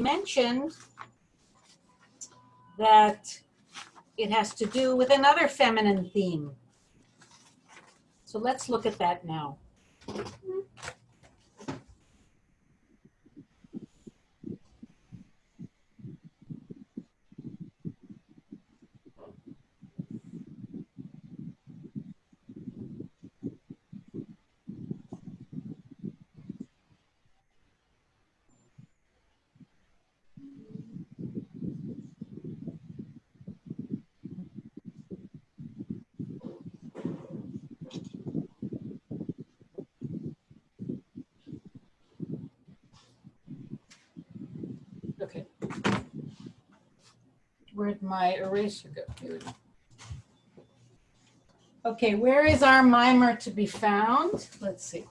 mentioned that it has to do with another feminine theme. So let's look at that now. Okay. Where'd my eraser go? Here. Okay, where is our mimer to be found? Let's see.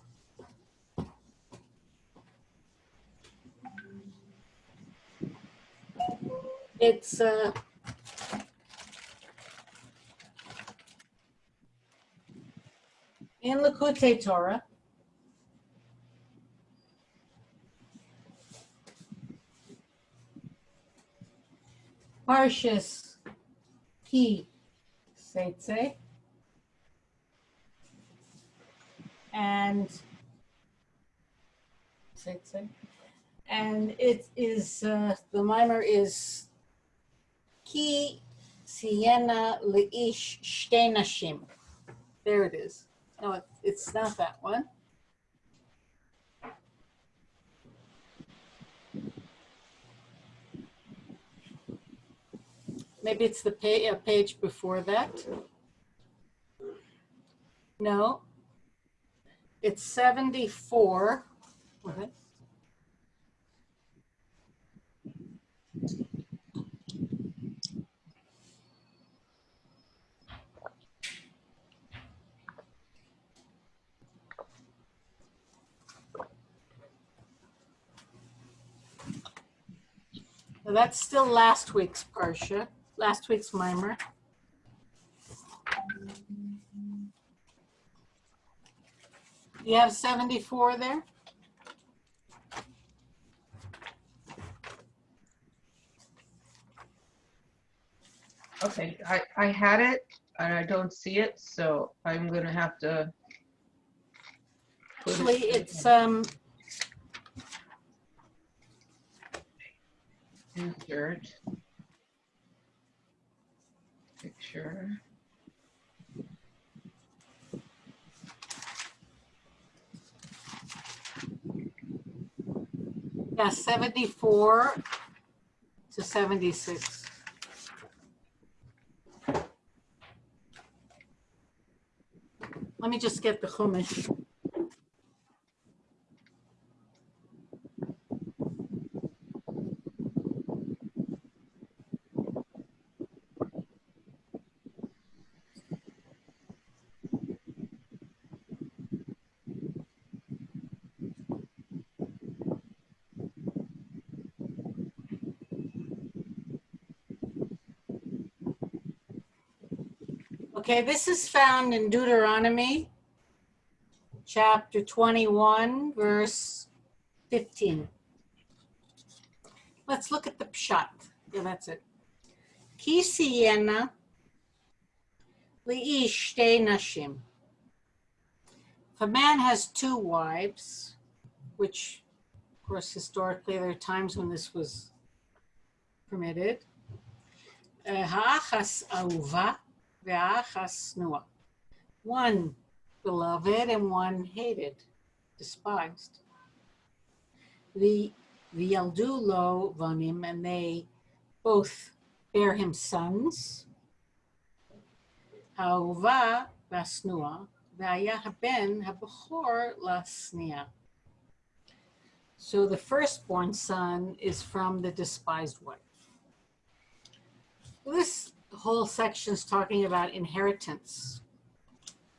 It's uh, in Likkutei Torah. Parshas Ki Seitze. And Seitze. And it is, uh, the mimer is Ki Siena Leish Shtei Nashim. There it is. No, it- it's not that one. Maybe it's the uh, page before that. No. It's 74. What? Now, That's still last week's Parsha, last week's mimer. You have 74 there? Okay, I, I had it and I don't see it, so I'm gonna have to. put it- Actually, it's, um, Insert. Picture. yeah, 74 to 76. Let me just get the Chumash. Okay, this is found in Deuteronomy, chapter 21, verse 15. Let's look at the pshat. Yeah, that's it. Ki siyena li'ish nashim. If a man has two wives, which, of course, historically, there are times when this was permitted. uh, Ha'achas ahuva Ve'achas Noah. One beloved and one hated, despised. The V'yaldu lo vanim, and they both bear him sons. Ha'uva vasnua, ve'aya haben lasnia. So the firstborn son is from the despised wife. This whole section is talking about inheritance.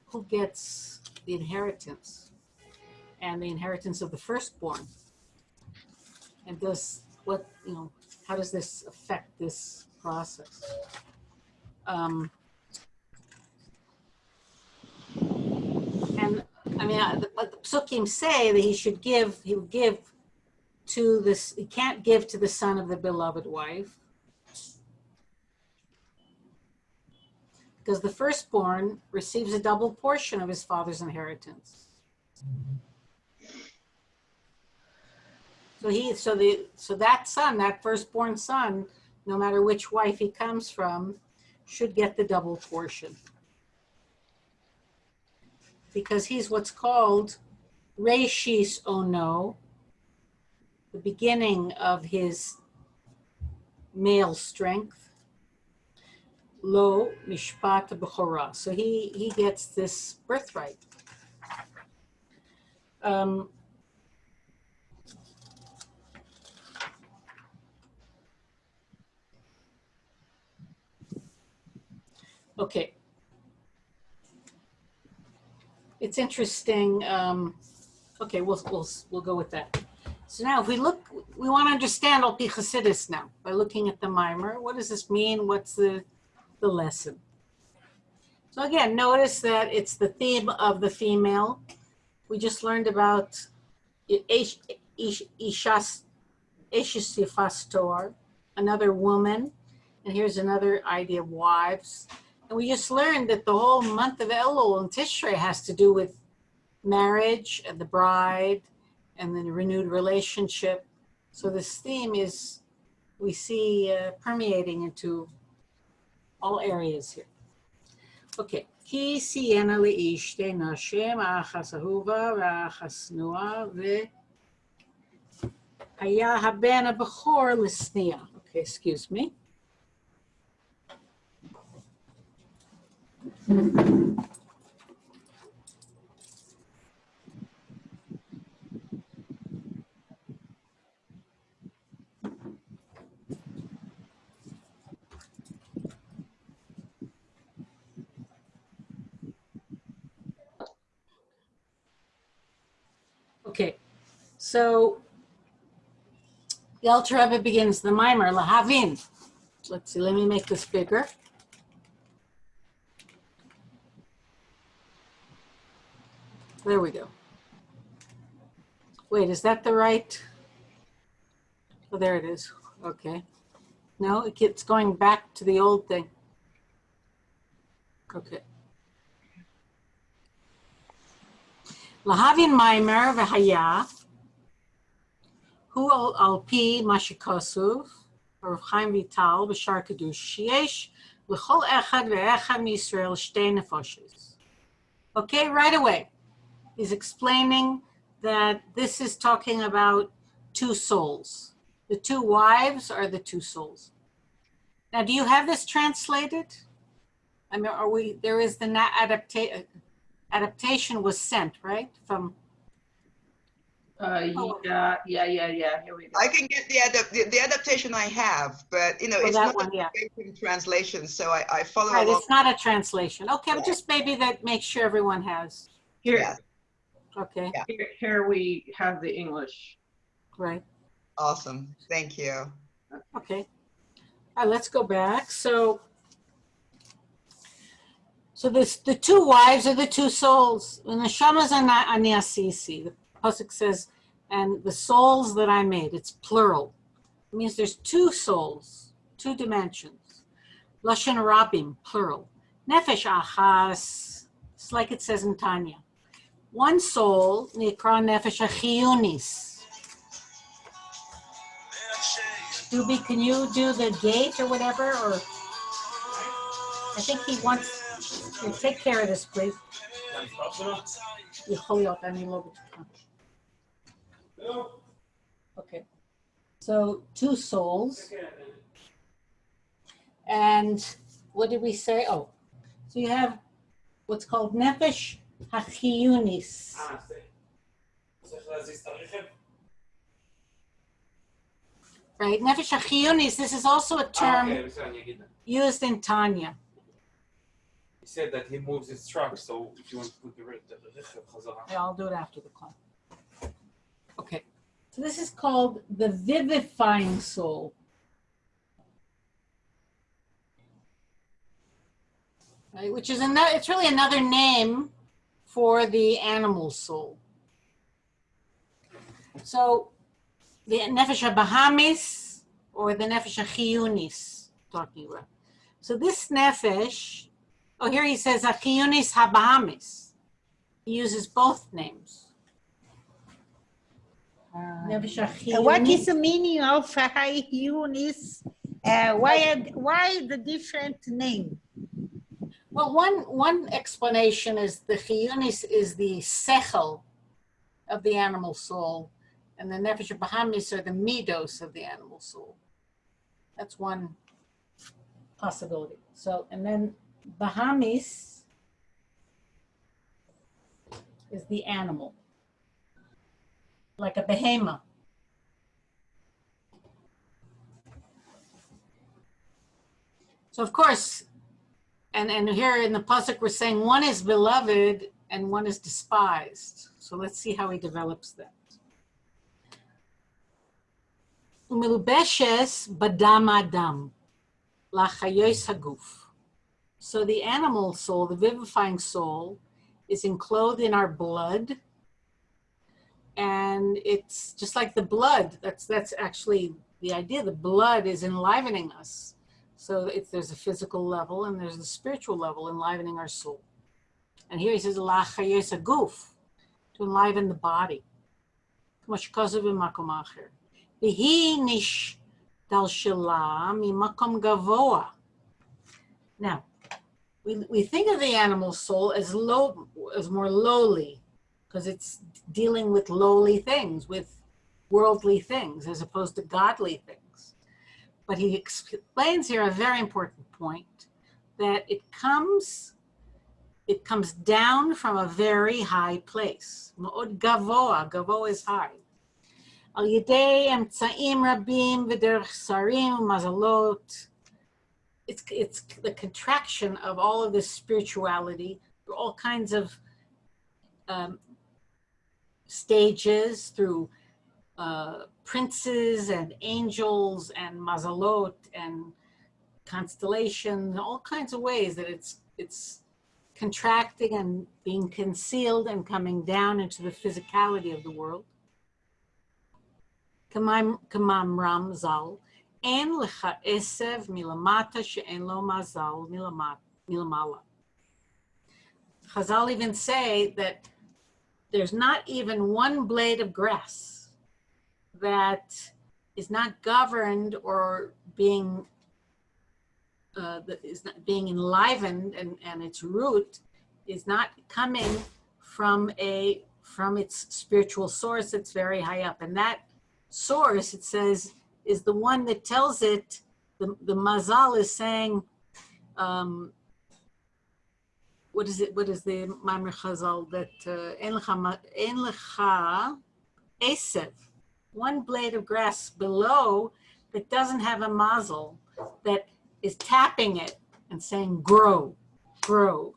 Who gets the inheritance? And the inheritance of the firstborn. And does what, you know, how does this affect this process? Um, and I mean, I- the- what the psukim say that he should give, he would give to this, he can't give to the son of the beloved wife. Because the firstborn receives a double portion of his father's inheritance. So he, so the, so that son, that firstborn son, no matter which wife he comes from, should get the double portion. Because he's what's called Reshis Ono, the beginning of his male strength. Lo Mishpat Bechorah. So he, he gets this birthright. Um, Okay. It's interesting. Um, okay, we'll, we'll, we'll go with that. So now if we look, we want to understand Al Pi Chassidus now by looking at the mimer. What does this mean? What's the, the lesson? So again, notice that it's the theme of the female. We just learned about Ish- Ish- Ishas Ishis another woman. And here's another idea of wives. And we just learned that the whole month of Elul and Tishrei has to do with marriage and the bride and the renewed relationship. So this theme is, we see uh, permeating into all areas here. Okay. כי סיינה לאיש שתי נשים, האחס אהובה והאחס שנואה, והיה הבן הבכור לשניאה. Okay, excuse me. So the alter Rebbe begins the mimer, Lahavin. Let's see, let me make this bigger. There we go. Wait, is that the right? Oh, there it is. Okay. No, it gets going back to the old thing. Okay. Lahavin Maimer Vahaya הוא על, על פי מה שכתוב, הרב חיים ויטל בשער קדוש, שיש לכל אחד ואחד מישראל שתי נפשות. Okay, right away. He's explaining that this is talking about two souls. The two wives are the two souls. Now, do you have this translated? I mean, are we, there is the adaptation, adaptation was sent, right? From, uh, Oh. yeah, yeah, yeah, yeah, here we go. I can get the, adap- the, the adaptation I have, but you know, oh, it's not one, a yeah. translation, so I, I follow Right, along. it's not a translation. Okay, but Yeah. just maybe that makes sure everyone has. Here, Yeah. Okay, Yeah. here, here we have the English. right. Awesome. Thank you. Okay. All right, let's go back. So, so this the two wives are the two souls. And the shamas ani asisi. The pasuk says, and the souls that I made. It's plural. It means there's two souls, two dimensions. Lashon rabim, plural. Nefesh achas. It's like it says in Tanya. One soul, nikra nefesh achiyunis. Doobie, can you do the gate or whatever, or? I think he wants, here, take care of this, please. Okay. So two souls. And what did we say? Oh, so you have what's called nefesh hachiyunis. Right, nefesh hachiyunis, this is also a term ah, used in Tanya. He said that he moves his truck, so if you want to put the... Yeah, I'll do it after the class. Okay, so this is called the vivifying soul. Right, which is another, it's really another name for the animal soul. So the nefesh bahamis or the nefesh chiyunis talking about. So this nefesh, oh, here he says achiyunis habahamis. He uses both names. Uh, What is the meaning of high Yunis? Uh, why, why the different name? Well, one one explanation is the chiyunis is the sechel of the animal soul, and the nefesh bahamis are the midos of the animal soul. That's one possibility. So, and then bahamis is the animal, like a behemoth. So, of course, and and here in the pasuk we're saying one is beloved and one is despised. So let's see how he develops that. Umilubeshes badam adam lachayos haguf. So the animal soul, the vivifying soul, is enclosed in our blood, and it's just like the blood that's that's actually the idea the blood is enlivening us. So it's there's a physical level and there's the spiritual level enlivening our soul. And here he says la goof to enliven the body. Now we, we think of the animal soul as low as more lowly because it's dealing with lowly things, with worldly things, as opposed to godly things. But he explains here a very important point that it comes it comes down from a very high place. מאוד גבוה, גבוה is high. על ידי אמצעים רבים ודרך שרים ומזלות. It's, it's the contraction of all of this spirituality, through all kinds of um, stages, through uh, princes and angels and mazalot and constellations, all kinds of ways that it's it's contracting and being concealed and coming down into the physicality of the world. Kamam Ram Zal, en lecha esev milamata she'en lo mazal milamala. Chazal even say that there's not even one blade of grass that is not governed or being uh, is not being enlivened and, and its root is not coming from a from its spiritual source that's very high up. And that source it says is the one that tells it the, the mazal is saying um, what is it what is the Maimar Chazal that ma- en esev one blade of grass below that doesn't have a mazel that is tapping it and saying, grow, grow,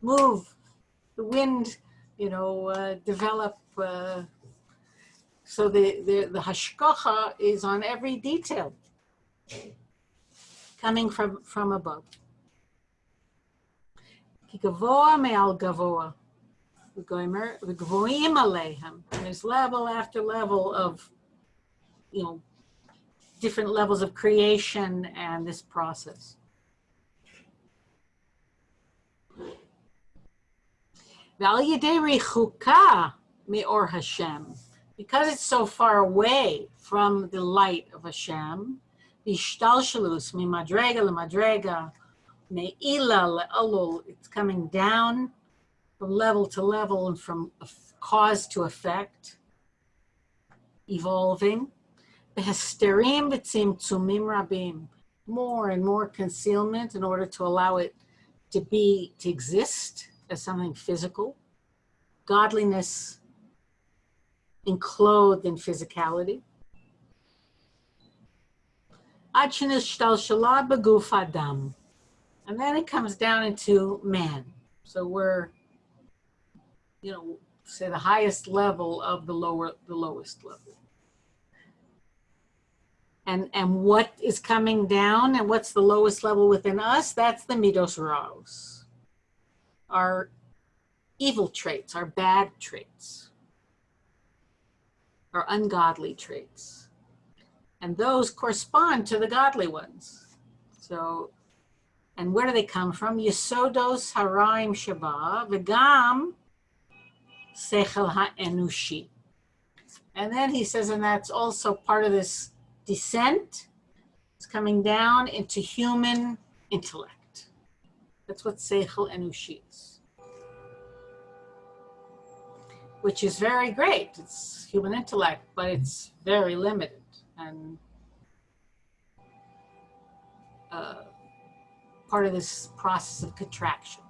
move, the wind, you know, uh, develop. Uh, so the, the, the hashkacha is on every detail coming from, from above. כי גבוה מעל גבוה, וגוימר- וגבוהים עליהם. And there's level after level of, you know, different levels of creation and this process. ועל ידי ריחוקה מאור Hashem, because it's so far away from the light of Hashem, השתלשלוס ממדרגה למדרגה, Me'ila le'alul, it's coming down from level to level and from cause to effect, evolving. Behisterim v'tzim tzumim rabim, more and more concealment in order to allow it to be, to exist as something physical. Godliness enclosed in physicality. Achinus shtal shalab baguf adam and then it comes down into man. So we're, you know, say the highest level of the lower, the lowest level. And, and what is coming down and what's the lowest level within us? That's the midos raos. Our evil traits, our bad traits. our ungodly traits. And those correspond to the godly ones. So, and where do they come from? Yesodos haraim shaba v'gam sechel ha'enushi. And then he says, and that's also part of this descent. It's coming down into human intellect. That's what sechel enushi is. Which is very great. It's human intellect, but it's very limited and uh, part of this process of contraction.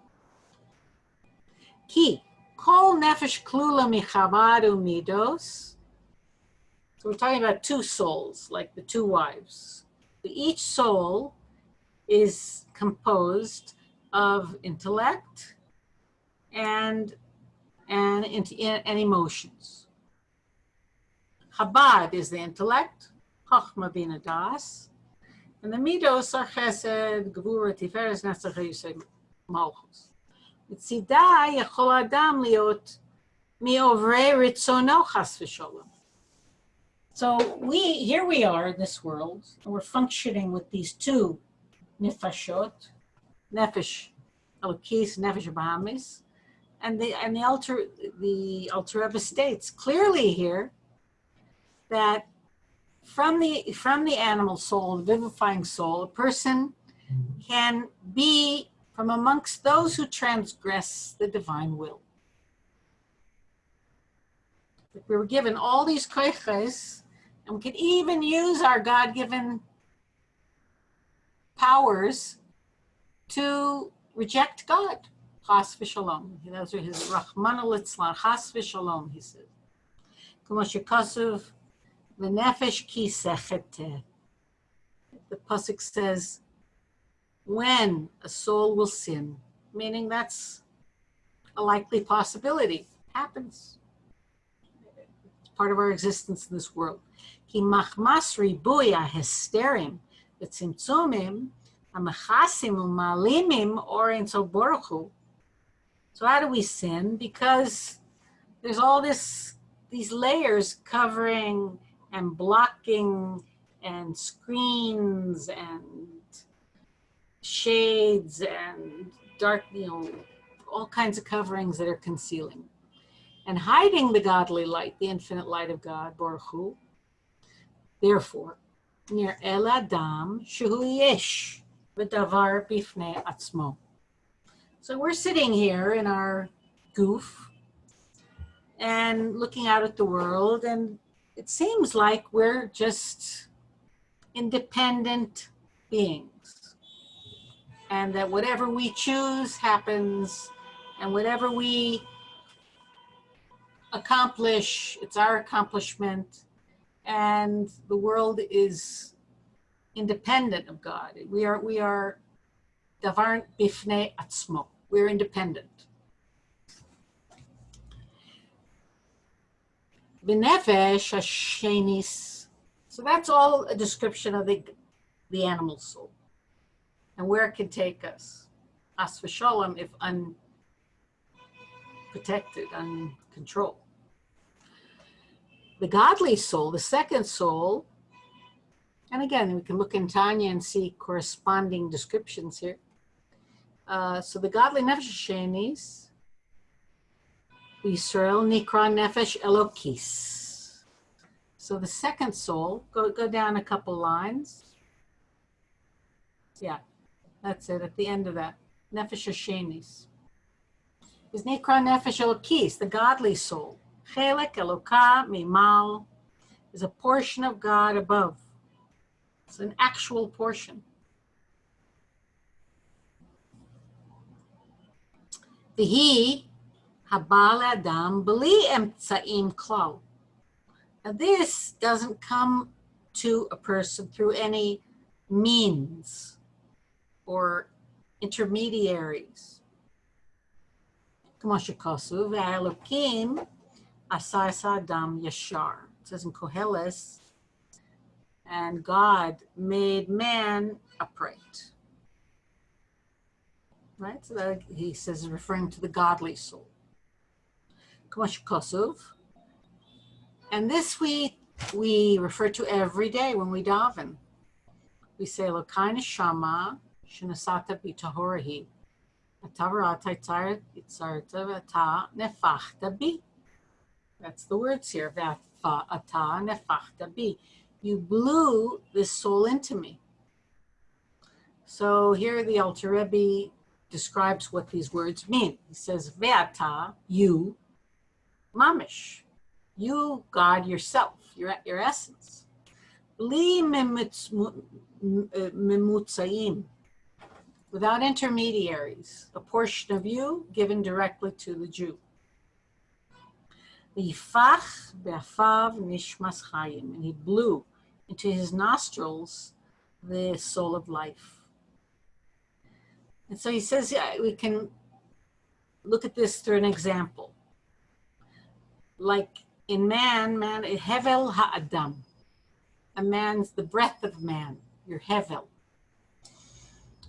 Ki, kol nefesh klula michabad midos. So we're talking about two souls, like the two wives. Each soul is composed of intellect and and, and emotions. Chabad is the intellect, Chochma Bina Das, and the Midos are Chesed, Gvura, Tiferes, Netzach, Yisei, Malchus. מצידה יכול אדם להיות מעוברי רצונו חס ושלום. So we, here we are in this world, and we're functioning with these two nefashot, nefesh elokis, nefesh bahamis, and the and the alter the alter Rebbe states clearly here that from the from the animal soul, the vivifying soul, a person can be from amongst those who transgress the divine will. We were given all these koiches, and we could even use our God-given powers to reject God. Chas v'shalom. Those are his Rahman litzlan, Chas v'shalom, he says. Kumosh V'nefesh ki sechete. The pasuk says, when a soul will sin, meaning that's a likely possibility. Happens. It's part of our existence in this world. Ki machmas ribuya hesterim v'tzimtzumim amachasim u'malimim orin baruch So how do we sin? Because there's all this, these layers covering and blocking and screens and shades and dark, you know, all kinds of coverings that are concealing and hiding the godly light, the infinite light of God, Baruch. Therefore, near El Adam Shuhu Yesh V'davar Bifnei Atzmo. So we're sitting here in our goof and looking out at the world and it seems like we're just independent beings and that whatever we choose happens and whatever we accomplish, it's our accomplishment and the world is independent of God. We are, we are. We're independent. Benefesh Hashenis. So that's all a description of the, the animal soul and where it can take us. As for Shalom, if unprotected, uncontrolled. The godly soul, the second soul, and again, we can look in Tanya and see corresponding descriptions here. Uh, so the godly nefesh shenis Yisrael Nikra Nefesh Elokis. So the second soul, go, go down a couple lines. Yeah, that's it, at the end of that. Nefesh Hashemis. Is Nikra Nefesh Elokis, the godly soul. Chelek Eloka Mimal is a portion of God above. It's an actual portion. The he Habal Adam B'li emtsa'im Klal. Now this doesn't come to a person through any means or intermediaries. It says in Koheles, and God made man upright. Right? So that, he says, referring to the godly soul. Kosov. And this we, we refer to every day when we daven. We say, Lokaina Shama Shinasata Bitahorahi. That's the words here. You blew this soul into me. So here the Alter Rebbe describes what these words mean. He says, Ve'ata, you, mamish, you, God yourself, your, your essence. Uh, without intermediaries, a portion of you given directly to the Jew. And he blew into his nostrils the soul of life. And so he says yeah, we can look at this through an example. Like in man, man, eh, hevel ha'adam. A man's the breath of man, your hevel.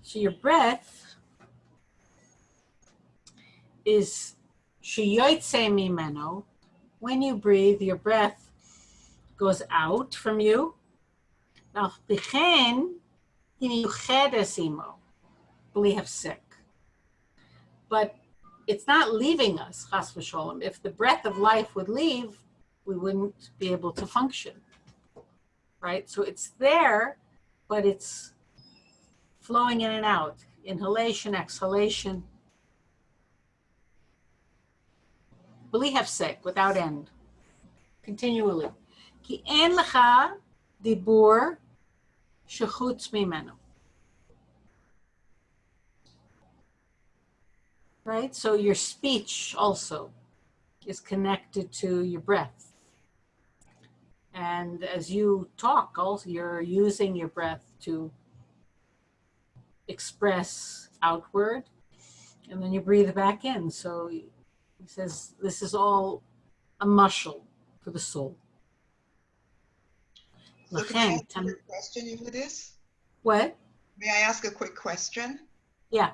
So your breath is shiyoitse mimeno. When you breathe, your breath goes out from you. Now, believe sick. But it's not leaving us, chas v'sholem. If the breath of life would leave, we wouldn't be able to function. Right? So it's there, but it's flowing in and out. Inhalation, exhalation. Believe sick without end. Continually. Ki en lecha dibur shechutz mimenu. Right? So your speech also is connected to your breath. And as you talk, also you're using your breath to express outward, and then you breathe back in. So he says this is all a muscle for the soul. So can I ask a tam- quick question for this? What? May I ask a quick question? Yeah.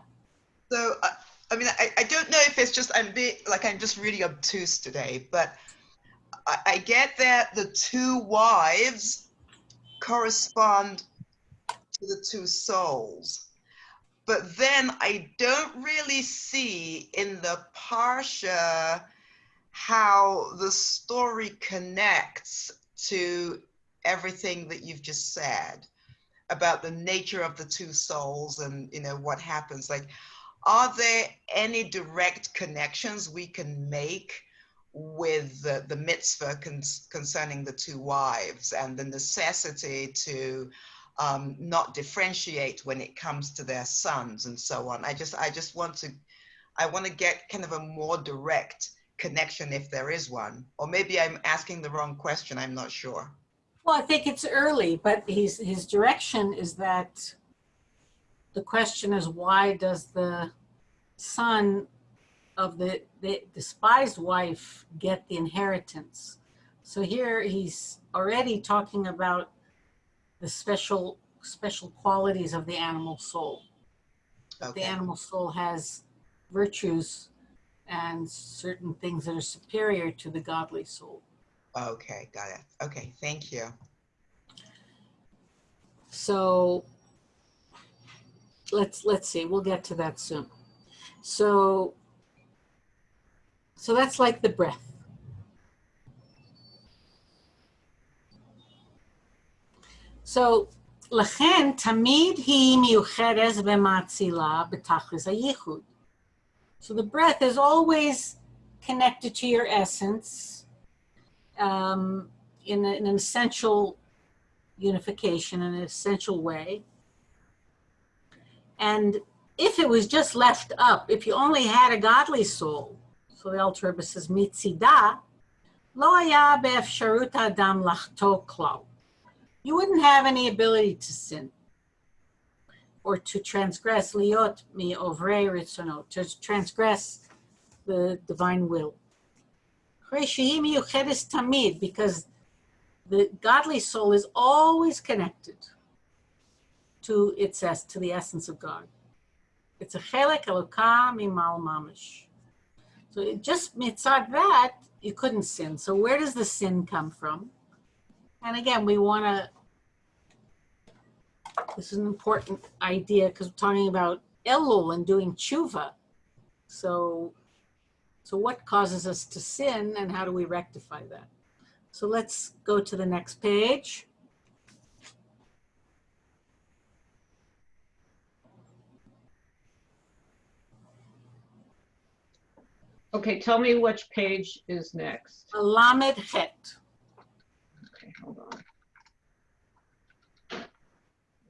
So, uh, I mean, I, I don't know if it's just I'm be, like I'm just really obtuse today, but I, I get that the two wives correspond to the two souls, but then I don't really see in the parsha how the story connects to everything that you've just said about the nature of the two souls and you know what happens. Like are there any direct connections we can make with the, the mitzvah con- concerning the two wives and the necessity to um, not differentiate when it comes to their sons and so on? I just i just want to i want to get kind of a more direct connection if there is one. Or maybe i'm asking the wrong question i'm not sure. Well, I think it's early, but he's, his direction is that the question is why does the son of the, the despised wife get the inheritance? So here he's already talking about the special special qualities of the animal soul. The animal soul has virtues and certain things that are superior to the godly soul. okay got it okay thank you So let's let's see, we'll get to that soon. So so that's like the breath. So לכן תמיד היא מיוחדת ומאצילה בתכלס הייחוד. So the breath is always connected to your essence um, in, a, in an essential unification in an essential way. And if it was just left up, if you only had a godly soul, so the Alter Rebbe says, mitzida, lo haya be'efsharut adam lachto klal. You wouldn't have any ability to sin or to transgress liot mi ovrei ritzono, to transgress the divine will. Because the godly soul is always connected to its es- to the essence of God. It's a chelek eloka mimal mamish. So it just mitzad that you couldn't sin. So where does the sin come from? And again, we want to, this is an important idea because we're talking about Elul and doing tshuva. So, so what causes us to sin and how do we rectify that? So let's go to the next page. Okay, tell me which page is next. Lamed Het. Okay, hold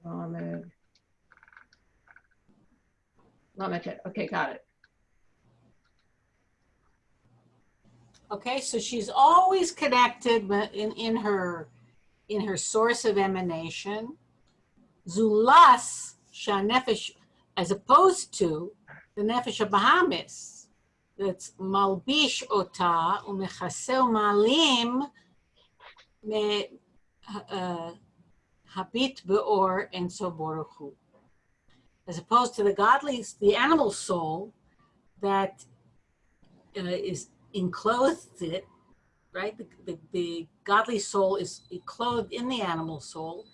on. Lamed. Lamed, okay, got it. Okay, so she's always connected in, in her in her source of emanation. Zulas shanefesh, as opposed to the nefesh Bahamis, that's malbish ota umechase umalim me uh, habit beor en so baruch. As opposed to the godly, the animal soul that uh, is enclosed it, right? The, the, the godly soul is clothed in the animal soul,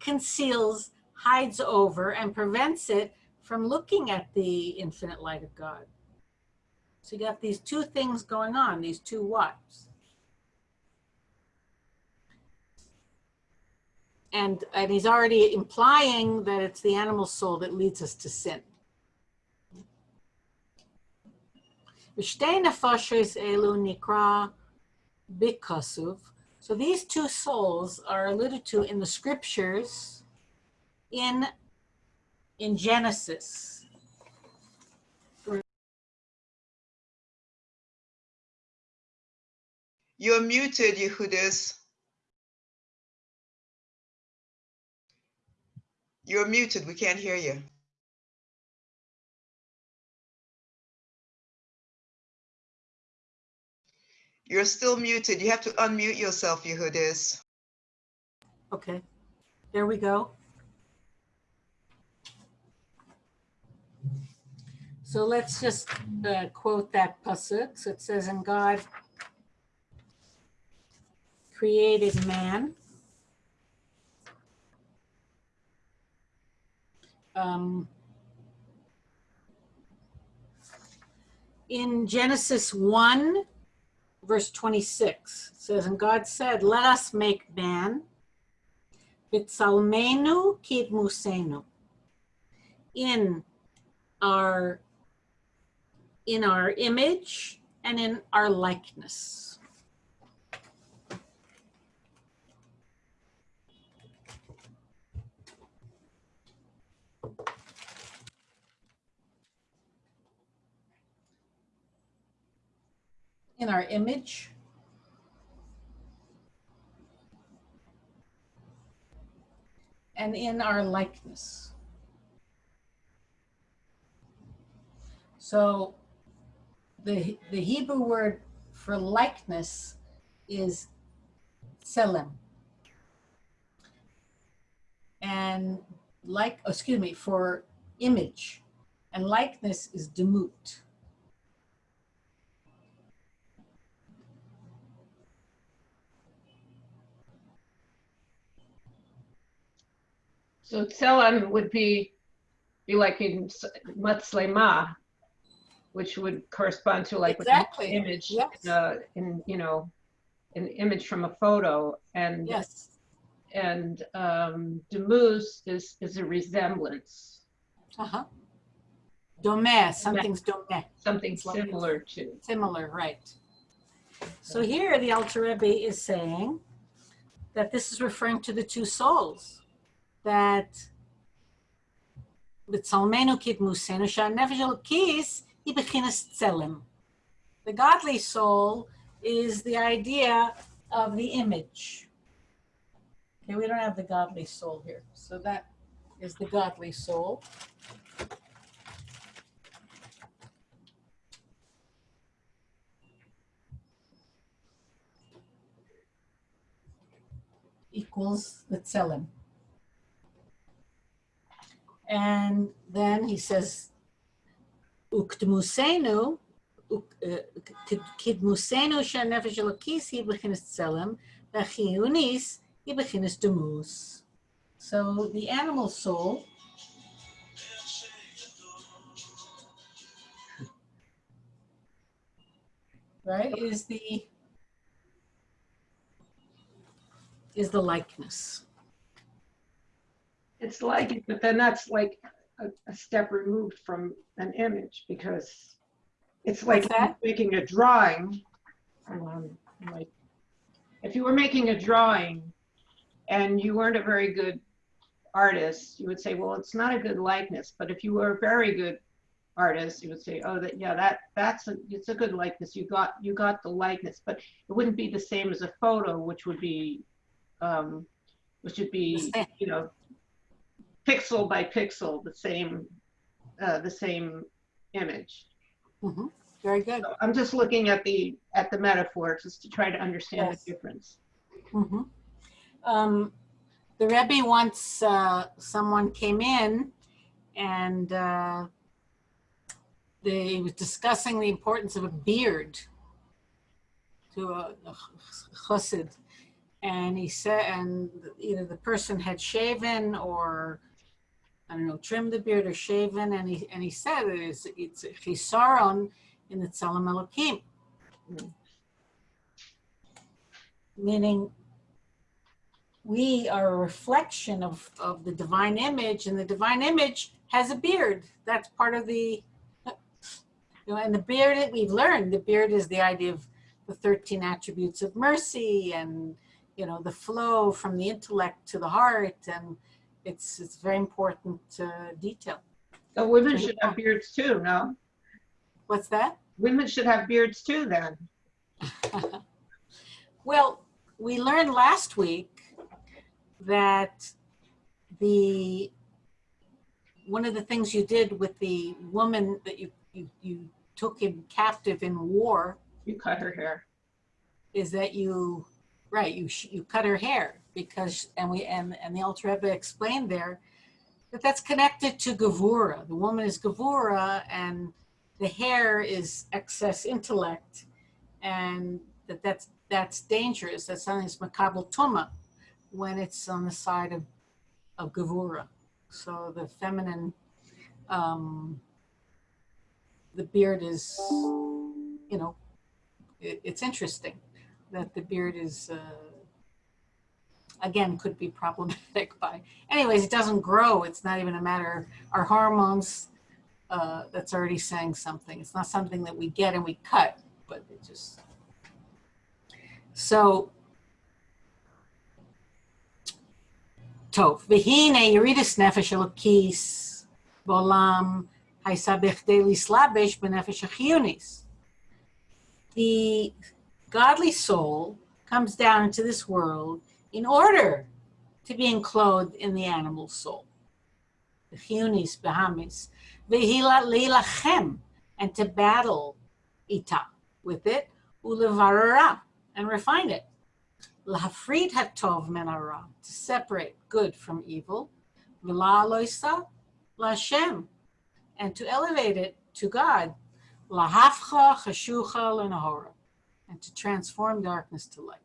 conceals, hides over, and prevents it from looking at the infinite light of God. So you have these two things going on, these two whats. And, and he's already implying that it's the animal soul that leads us to sin. So these two souls are alluded to in the scriptures in, in Genesis. You're muted, Yehudis. You're muted. We can't hear you. You're still muted. You have to unmute yourself, Yehudis. Okay, there we go. So let's just uh, quote that pasuk. So it says, "And God created man." Um, in Genesis one, verse twenty-six, it says, "And God said, Let us make man." B'tzalmenu kidmusenu. In our in our image and in our likeness. In our image and in our likeness. So the, the Hebrew word for likeness is tselem. And like, excuse me, for image. And likeness is demut. So Tselem would be, be like in Matslema, which would correspond to like an image, Yes. uh, in, you know, an image from a photo. And, Yes. and um, Demuse is, is a resemblance, Uh-huh. Domeh, something's domeh. something similar to. Similar, right. So here the Alter Rebbe is saying that this is referring to the two souls, that בצלמנו כדמוסנו, שהנפש אלוקיס היא בחינת צלם. The godly soul is the idea of the image. Okay, we don't have the godly soul here. So that is the godly soul. equals the tselem. And then he says, Uktmusenu, uh, Kidmusenu shanefesh elokis hibechinis tselem, vachiunis hibechinis demus. So the animal soul right is the is the likeness it's like, it, but then that's like a, a step removed from an image because it's like making a drawing. Um, like, if you were making a drawing and you weren't a very good artist, you would say, well, it's not a good likeness. But if you were a very good artist, you would say, oh, that yeah, that that's a it's a good likeness. You got you got the likeness, but it wouldn't be the same as a photo, which would be, um, which would be you know, pixel by pixel, the same, uh, the same image. Mhm. Very good. So I'm just looking at the at the metaphor just to try to understand Yes. the difference. Mhm. Um, the Rebbe once, uh, someone came in and uh, they was discussing the importance of a beard to a, a chassid. And he said, and either the person had shaven or, I don't know, trimmed the beard or shaven. And he, and he said it's, it's a chisaron in the Tzelem Elokim. Mm. Meaning we are a reflection of, of the divine image and the divine image has a beard. That's part of the, you know, and the beard, that we've learned, the beard is the idea of the 13 attributes of mercy and, you know, the flow from the intellect to the heart. And it's, it's very important uh, detail. So women should have beards too, no? What's that? Women should have beards too then. Well, we learned last week that the one of the things you did with the woman that you you, you took him captive in war You cut her hair. is that you right you sh- you cut her hair because and we and and the Alter Rebbe explained there that that's connected to Gavura. The woman is Gavura and the hair is excess intellect and that that's that's dangerous. That's something that's makabel tuma when it's on the side of of Gavura. So the feminine um the beard is you know it, it's interesting that the beard is uh, again, could be problematic by, anyways, it doesn't grow. It's not even a matter, our hormones, uh, that's already saying something. It's not something that we get and we cut, but it just, so Tov. Nefesh Elokis Bolam Slabesh Benefesh The godly soul comes down into this world in order to be enclosed in the animal soul. The chiyunis, behamis, vehila leilachem, and to battle ita with it, ulevarara, and refine it. Lahafrid hatov menara, to separate good from evil, v'la loisa, lashem, and to elevate it to God, lahafcha chashucha lenahora, and to transform darkness to light.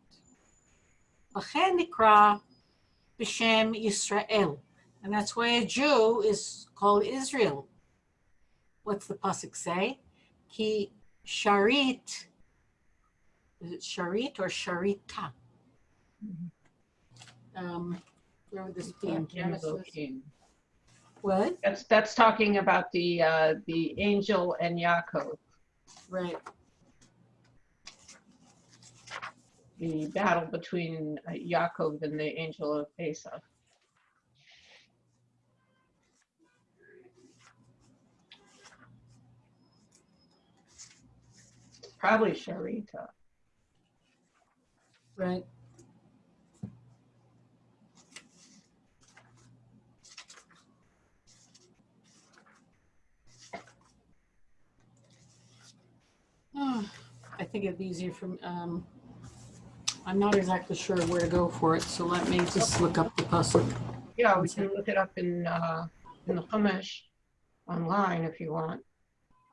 Lachen nikra b'shem Yisrael, and that's why a Jew is called Israel. What's the pasuk say? Ki sharit. Is it sharit or sharita? Um, where would this be in Genesis? What? That's that's talking about the uh, the angel and Yaakov, Right. The battle between uh, Yaakov and the angel of Esau. Probably Sharita. Right. Oh, I think it'd be easier from, um, I'm not exactly sure where to go for it, so let me just look up the pasuk. Yeah, we can look it up in uh, in the Chumash online if you want.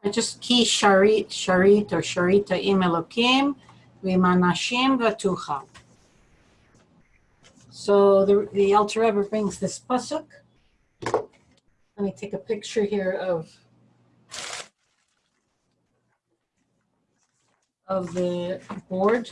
I just ki sharit, sharit, or sharita im elokim, v'manashim v'tuchal. So the, the Alter Rebbe brings this pasuk. Let me take a picture here of of the board.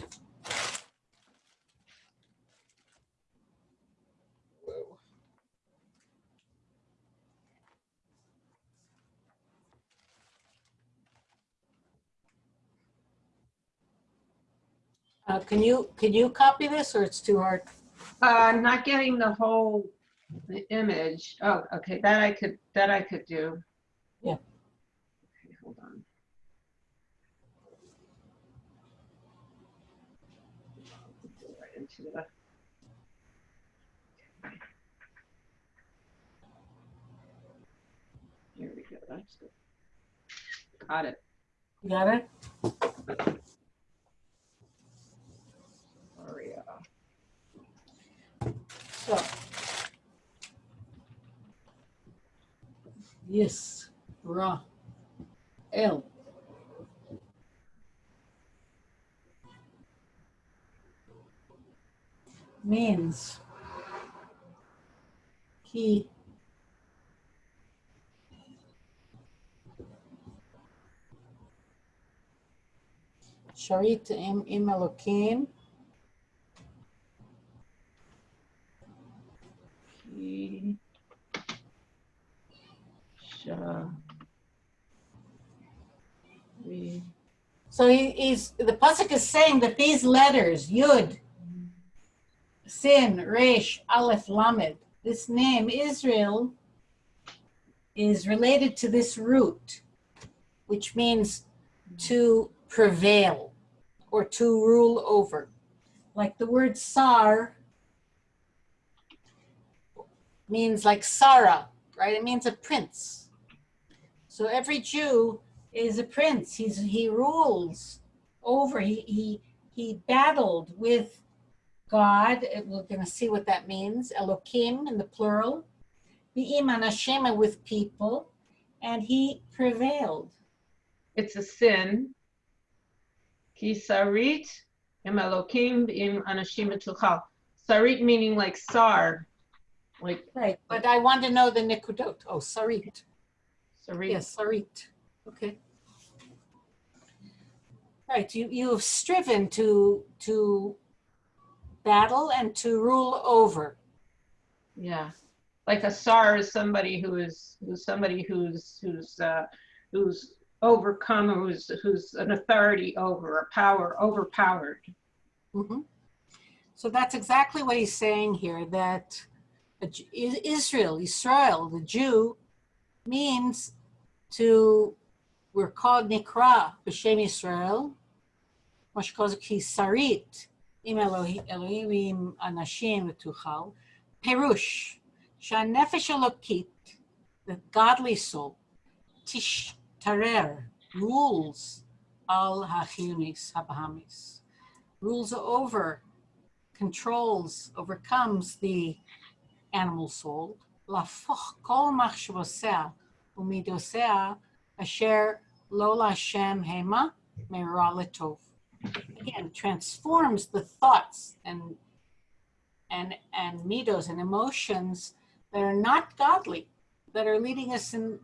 Uh, can you, can you copy this or it's too hard? Uh, I'm not getting the whole the image. Oh, okay, that I could, that I could do. Yeah. Okay, hold on. Right into the- Okay. Here we go, that's good. Got it. You got it? Yes, Ra, El. Means. He. Sharit im im Elokim. So he, he's the pasuk is saying that these letters Yud, Sin, Resh, Aleph, Lamed, this name Israel is related to this root, which means to prevail or to rule over. Like the word Sar means like Sarah, right? It means a prince. So every Jew is a prince. He's he rules over. He he he battled with God. We're going to see what that means. Elokim in the plural. Be'iman Hashem with people, and he prevailed. It's a sin. Ki sarit im elokim im etuchal. Sarit meaning like sar, like Right. But I want to know the nikudot. Oh, sarit. sarit. Yes, sarit. Okay. Right. You you have striven to to battle and to rule over. Yeah. Like a sar is somebody who is who's somebody who's who's uh who's overcome who's who's an authority over a power overpowered. Mhm. So that's exactly what he's saying here, that Israel, Israel, the Jew, means to, we're called Nikra, B'Shem Israel, Mashkoz Ki Sarit, Im Elohi- Elohim Anashim Tuchal, Perush, Elokit, the godly soul, Tish Tarer, rules Al Hachiyunis Habahamis. Rules over, controls, overcomes the animal soul. להפוך כל מחשבותיה ומידותיה אשר לא להשם המה מרע לטוב. Again, transforms the thoughts and and and midos and emotions that are not godly, that are leading us in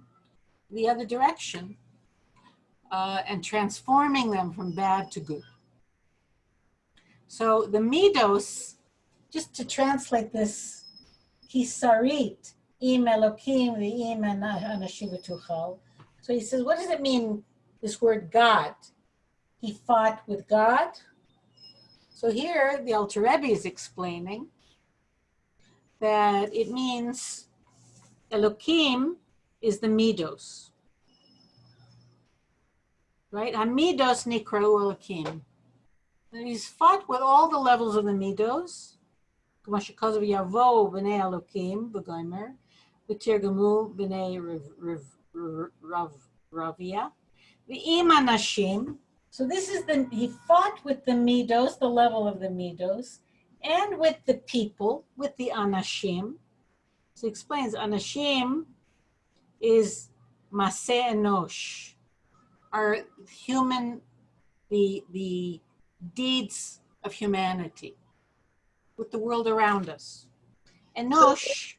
the other direction, uh, and transforming them from bad to good. So the midos, just to translate this, kisarit, im elokim, im anashim v'tuchal. So he says, what does it mean, this word God? He fought with God. So here, the Alter Rebbe is explaining that it means Elokim is the midos. Right? Hamidos nikrau Elokim. And he's fought with all the levels of the midos. כמו שכתוב יבואו בני אלוקים בגוימר, ותרגמו בני רב- רב- רב- רב- רביה, ועם אנשים. So this is the, he fought with the midos, the level of the midos, and with the people, with the anashim. So he explains, anashim is maseh enosh, are human, the, the deeds of humanity with the world around us. Enosh,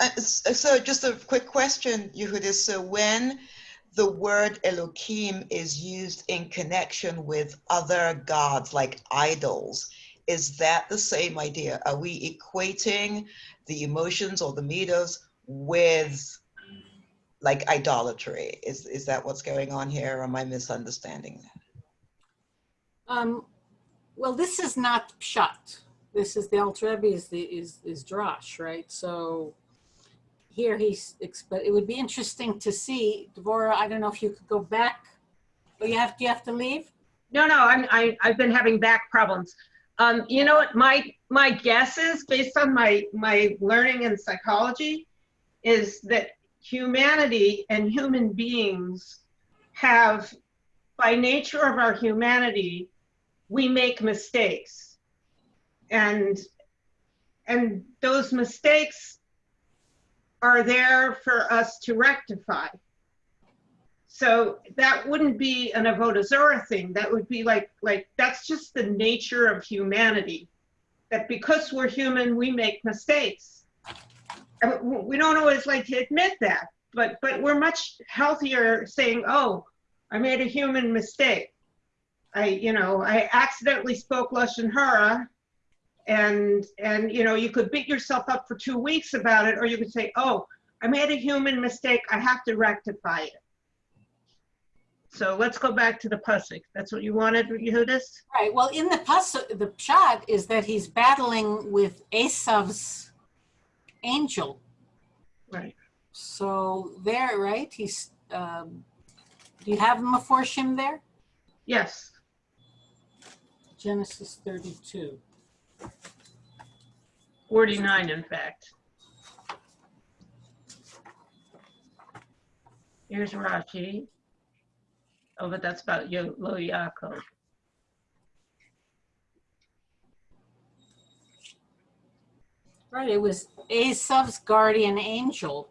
Uh, So just a quick question, Yehudis. So when the word Elohim is used in connection with other gods like idols, is that the same idea? Are we equating the emotions or the midos with like idolatry? Is, is that what's going on here? Or am I misunderstanding that? um, well, this is not pshat. This is the Alter Rebbe is the is is drash, right? So here he's, but it would be interesting to see, Devorah. I don't know if you could go back. Oh, you have do you have to leave? No, no, I'm, I, I've been having back problems. Um, you know what, my, my guess is, based on my, my learning in psychology, is that humanity and human beings have, by nature of our humanity, we make mistakes. And, and those mistakes are there for us to rectify. So that wouldn't be an Avodah Zorah thing. That would be like, like, that's just the nature of humanity. That because we're human, we make mistakes. And we don't always like to admit that, but, but we're much healthier saying, oh, I made a human mistake. I, you know, I accidentally spoke Lashon Hara and, and, you know, you could beat yourself up for two weeks about it, or you could say, oh, I made a human mistake. I have to rectify it. So let's go back to the pasuk. That's what you wanted, Yehudis? Right. Well, in the pasuk, the pshat is that he's battling with Esav's angel. Right. So there, right? He's. Um, do you have him before Shim there? Yes. Genesis 32. 49, in fact. Here's Rashi. Oh, but that's about Yo- Lo Yaakov. Right. It was Esav's guardian angel.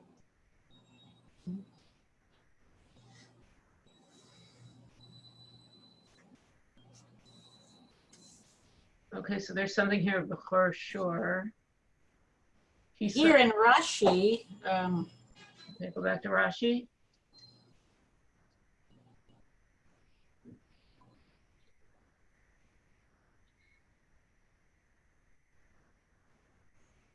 Okay, so there's something here before sure. He Here in Rashi, um, okay, go back to Rashi.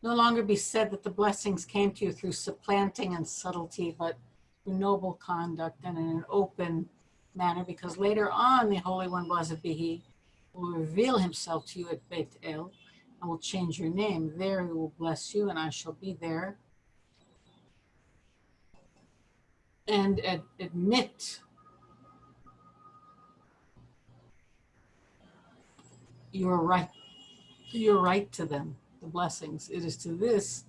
no longer be said that the blessings came to you through supplanting and subtlety, but through noble conduct and in an open manner, because later on the Holy One, blessed be He, will reveal Himself to you at Beit El and will change your name. There He will bless you, and I shall be there. And ad- admit your right, your right to them the blessings. It is to this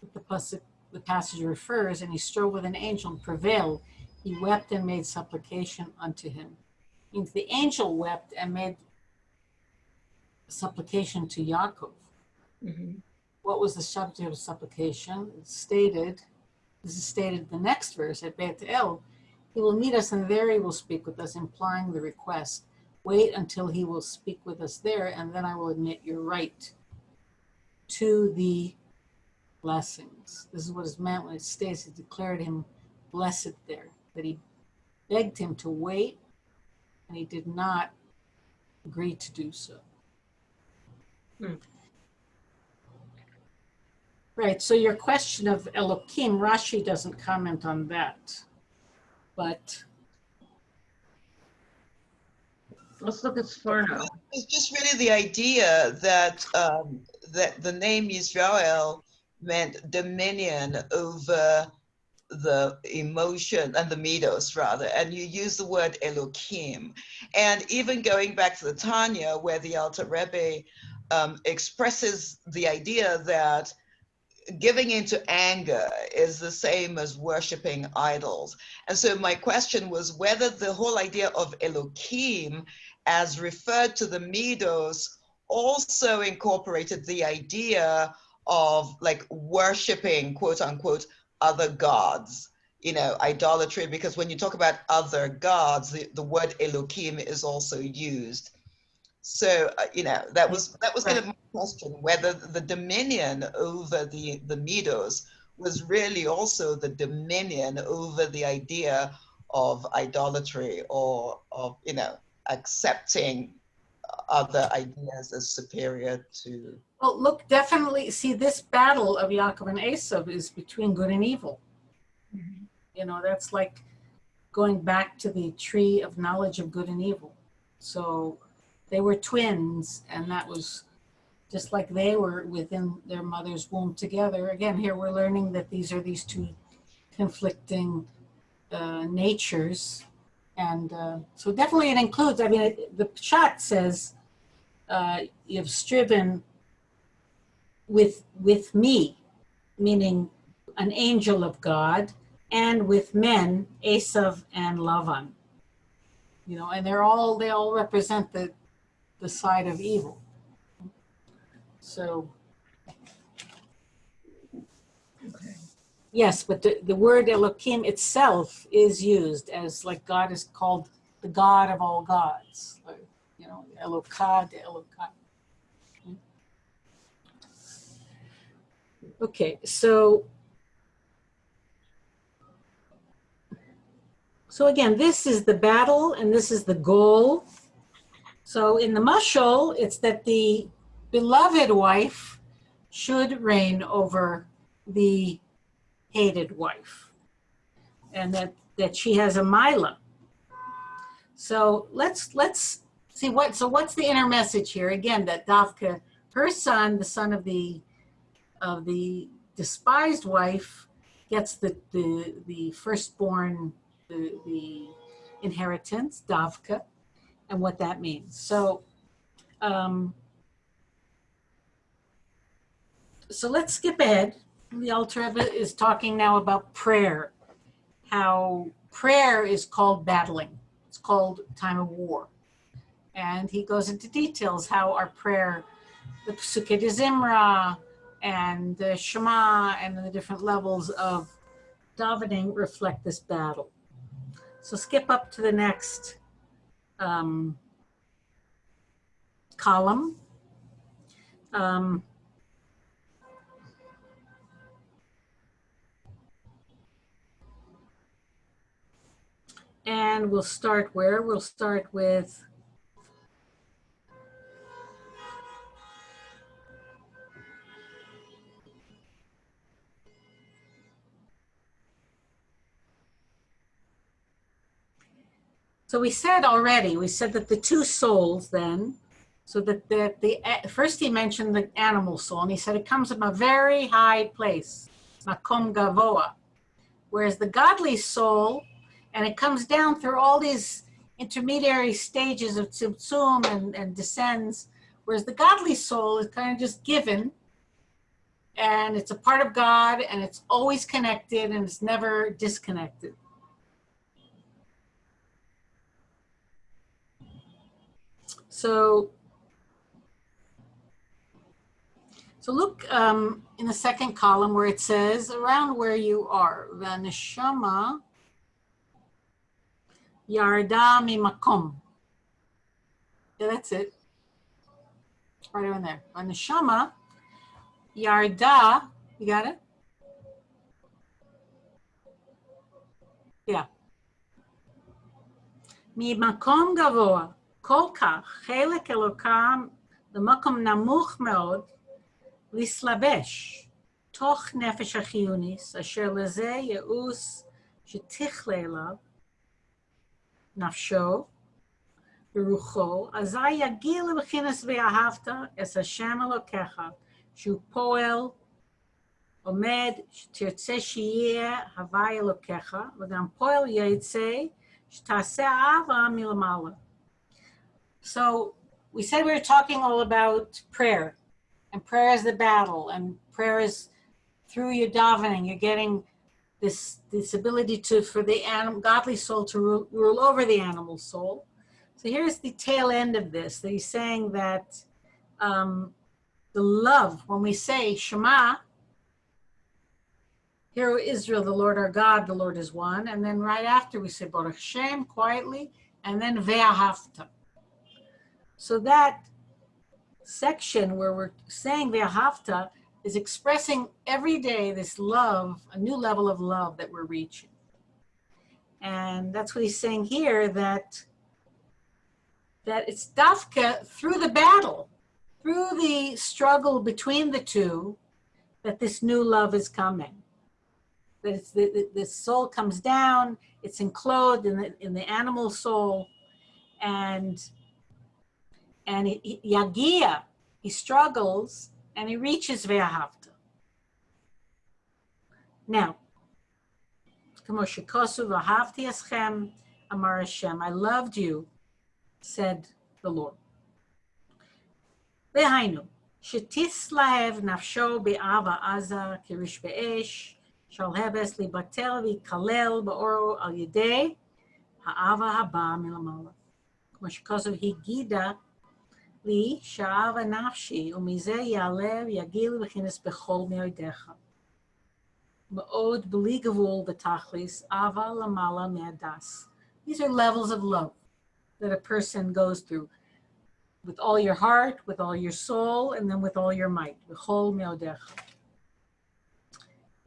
that the, pasuk, the passage refers, and he strove with an angel and prevailed. He wept and made supplication unto him. Means the angel wept and made supplication to Yaakov. Mhm. What was the subject of supplication? It's stated, this is stated in the next verse at Beit El. He will meet us and there he will speak with us, implying the request. Wait until he will speak with us there, and then I will admit your right to the blessings. This is what is meant when it states it declared him blessed there, that he begged him to wait and he did not agree to do so. Hmm. Right, so your question of Elohim, Rashi doesn't comment on that. But Let's look at Sforno. It's just really the idea that um, that the name Israel meant dominion over the emotion and the midos rather, and you use the word Elohim. And even going back to the Tanya, where the Alter Rebbe um, expresses the idea that giving into anger is the same as worshiping idols. And so my question was whether the whole idea of Elohim as referred to the Midos also incorporated the idea of like worshiping quote unquote other gods you know, idolatry, because when you talk about other gods, the, the word Elohim is also used. So, uh, you know, that was that was kind of my question, whether the dominion over the, the Medos was really also the dominion over the idea of idolatry or of, you know, accepting other ideas as superior to Well, look, definitely, see, this battle of Yaakov and Esav is between good and evil. You know, that's like going back to the tree of knowledge of good and evil. So they were twins, and that was just like they were within their mother's womb together. Again, here we're learning that these are these two conflicting uh, natures. And uh, so definitely it includes, I mean, it, the shot says, uh, you've striven with with me, meaning an angel of God, and with men, Esav and Lavan. You know, and they're all they all represent the the side of evil. So Okay. yes, but the, the word Elohim itself is used as like God is called the God of all gods. Like, you know, Elokad, Elokad. Okay, so so again, this is the battle and this is the goal. So in the mushal, it's that the beloved wife should reign over the hated wife, and that that she has a mila. So let's let's see what so what's the inner message here again that Davka, her son, the son of the of the despised wife gets the the the firstborn the, the inheritance davka and what that means. So um so let's skip ahead. The Rebbe is talking now about prayer how prayer is called battling. It's called time of war. And he goes into details how our prayer the Pesukei de Zimra and the Shema and the different levels of davening reflect this battle. So skip up to the next um, column. Um, and we'll start where? We'll start with So we said already, we said that the two souls then, so that the, the first he mentioned the animal soul, and he said it comes from a very high place, makom gavoa, whereas the godly soul, and it comes down through all these intermediary stages of tzimtzum and, and descends, whereas the godly soul is kind of just given, and it's a part of God, and it's always connected, and it's never disconnected. So, so look um, in the second column where it says around where you are. Vaneshama yarda mimakom. Yeah, that's it. Right on there. Vaneshama yarda. You got it? Yeah. Mimakom gavoa. כל כך חלק אלוקם למקום נמוך מאוד להסלבש תוך נפש החיוניס, אשר לזה ייעוץ שתכלה אליו נפשו ורוחו, אזי יגיע לבחינס ואהבת את השם אלוקיך, שהוא פועל, עומד, שתרצה שיהיה הווי אלוקיך, וגם פועל יצא, שתעשה אהבה מלמעלה. So we said we were talking all about prayer, and prayer is the battle, and prayer is through your davening. You're getting this this ability to for the animal, godly soul to rule, rule over the animal soul. So here's the tail end of this. That he's saying that um, the love when we say Shema, Hear, O Israel, the Lord our God, the Lord is one. And then right after we say Baruch Shem quietly, and then Ve'ahavta. So that section where we're saying Ve'ahavta is expressing every day this love, a new level of love that we're reaching. And that's what he's saying here that that it's dafka through the battle, through the struggle between the two, that this new love is coming. That the, the soul comes down, it's enclosed in the, in the animal soul, and and he, he- yagia, he struggles and he reaches ve'ahavta. Now, כמו שכוסו ואהבתי אתכם, אמר Hashem, I loved you, said the Lord. והיינו, שתסלהב נפשו באהבה עזה כריש באש, שלהבס להיבטל וייכלל באורו על ידי האהבה הבאה מלמעלה. כמו שכוסו הגידה לי שאהבה נפשי, ומזה יעלה ויגיל וכנס בכל מאודיך. מאוד בלי גבול בתכליס, אהבה למעלה מהדס. These are levels of love that a person goes through with all your heart, with all your soul, and then with all your might. B'chol meodecha.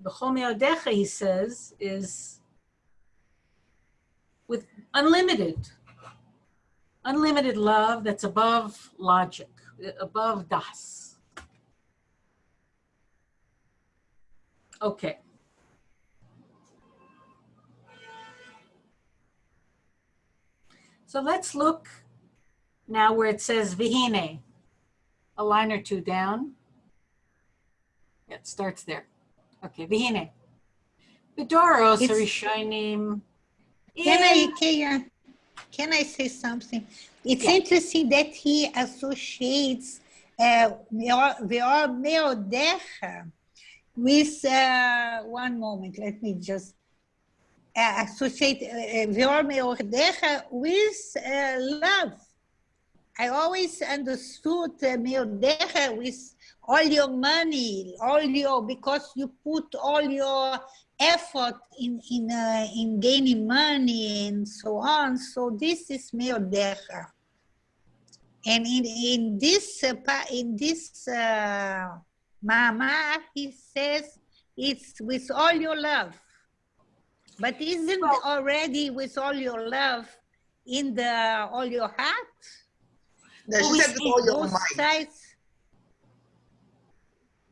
B'chol meodecha, he says, is with unlimited, unlimited love that's above logic, uh, above das. Okay. So let's look now where it says vihine, a line or two down. Yeah, it starts there. Okay, vihine. Vidoros It's- Rishonim. Can I, can, I- say something? It's Yeah. interesting that he associates uh, Ve'or Ve'or Meodecha with, uh, one moment, let me just uh, associate uh, Ve'or Meodecha with uh, love. I always understood uh, Meodecha with all your money, all your, because you put all your effort in in uh, in gaining money and so on. So this is meodecha. And in in this uh, pa- in this uh, maamar, he says it's with all your love. But isn't Well- already with all your love in the all your heart? No, she said with all your Both sides.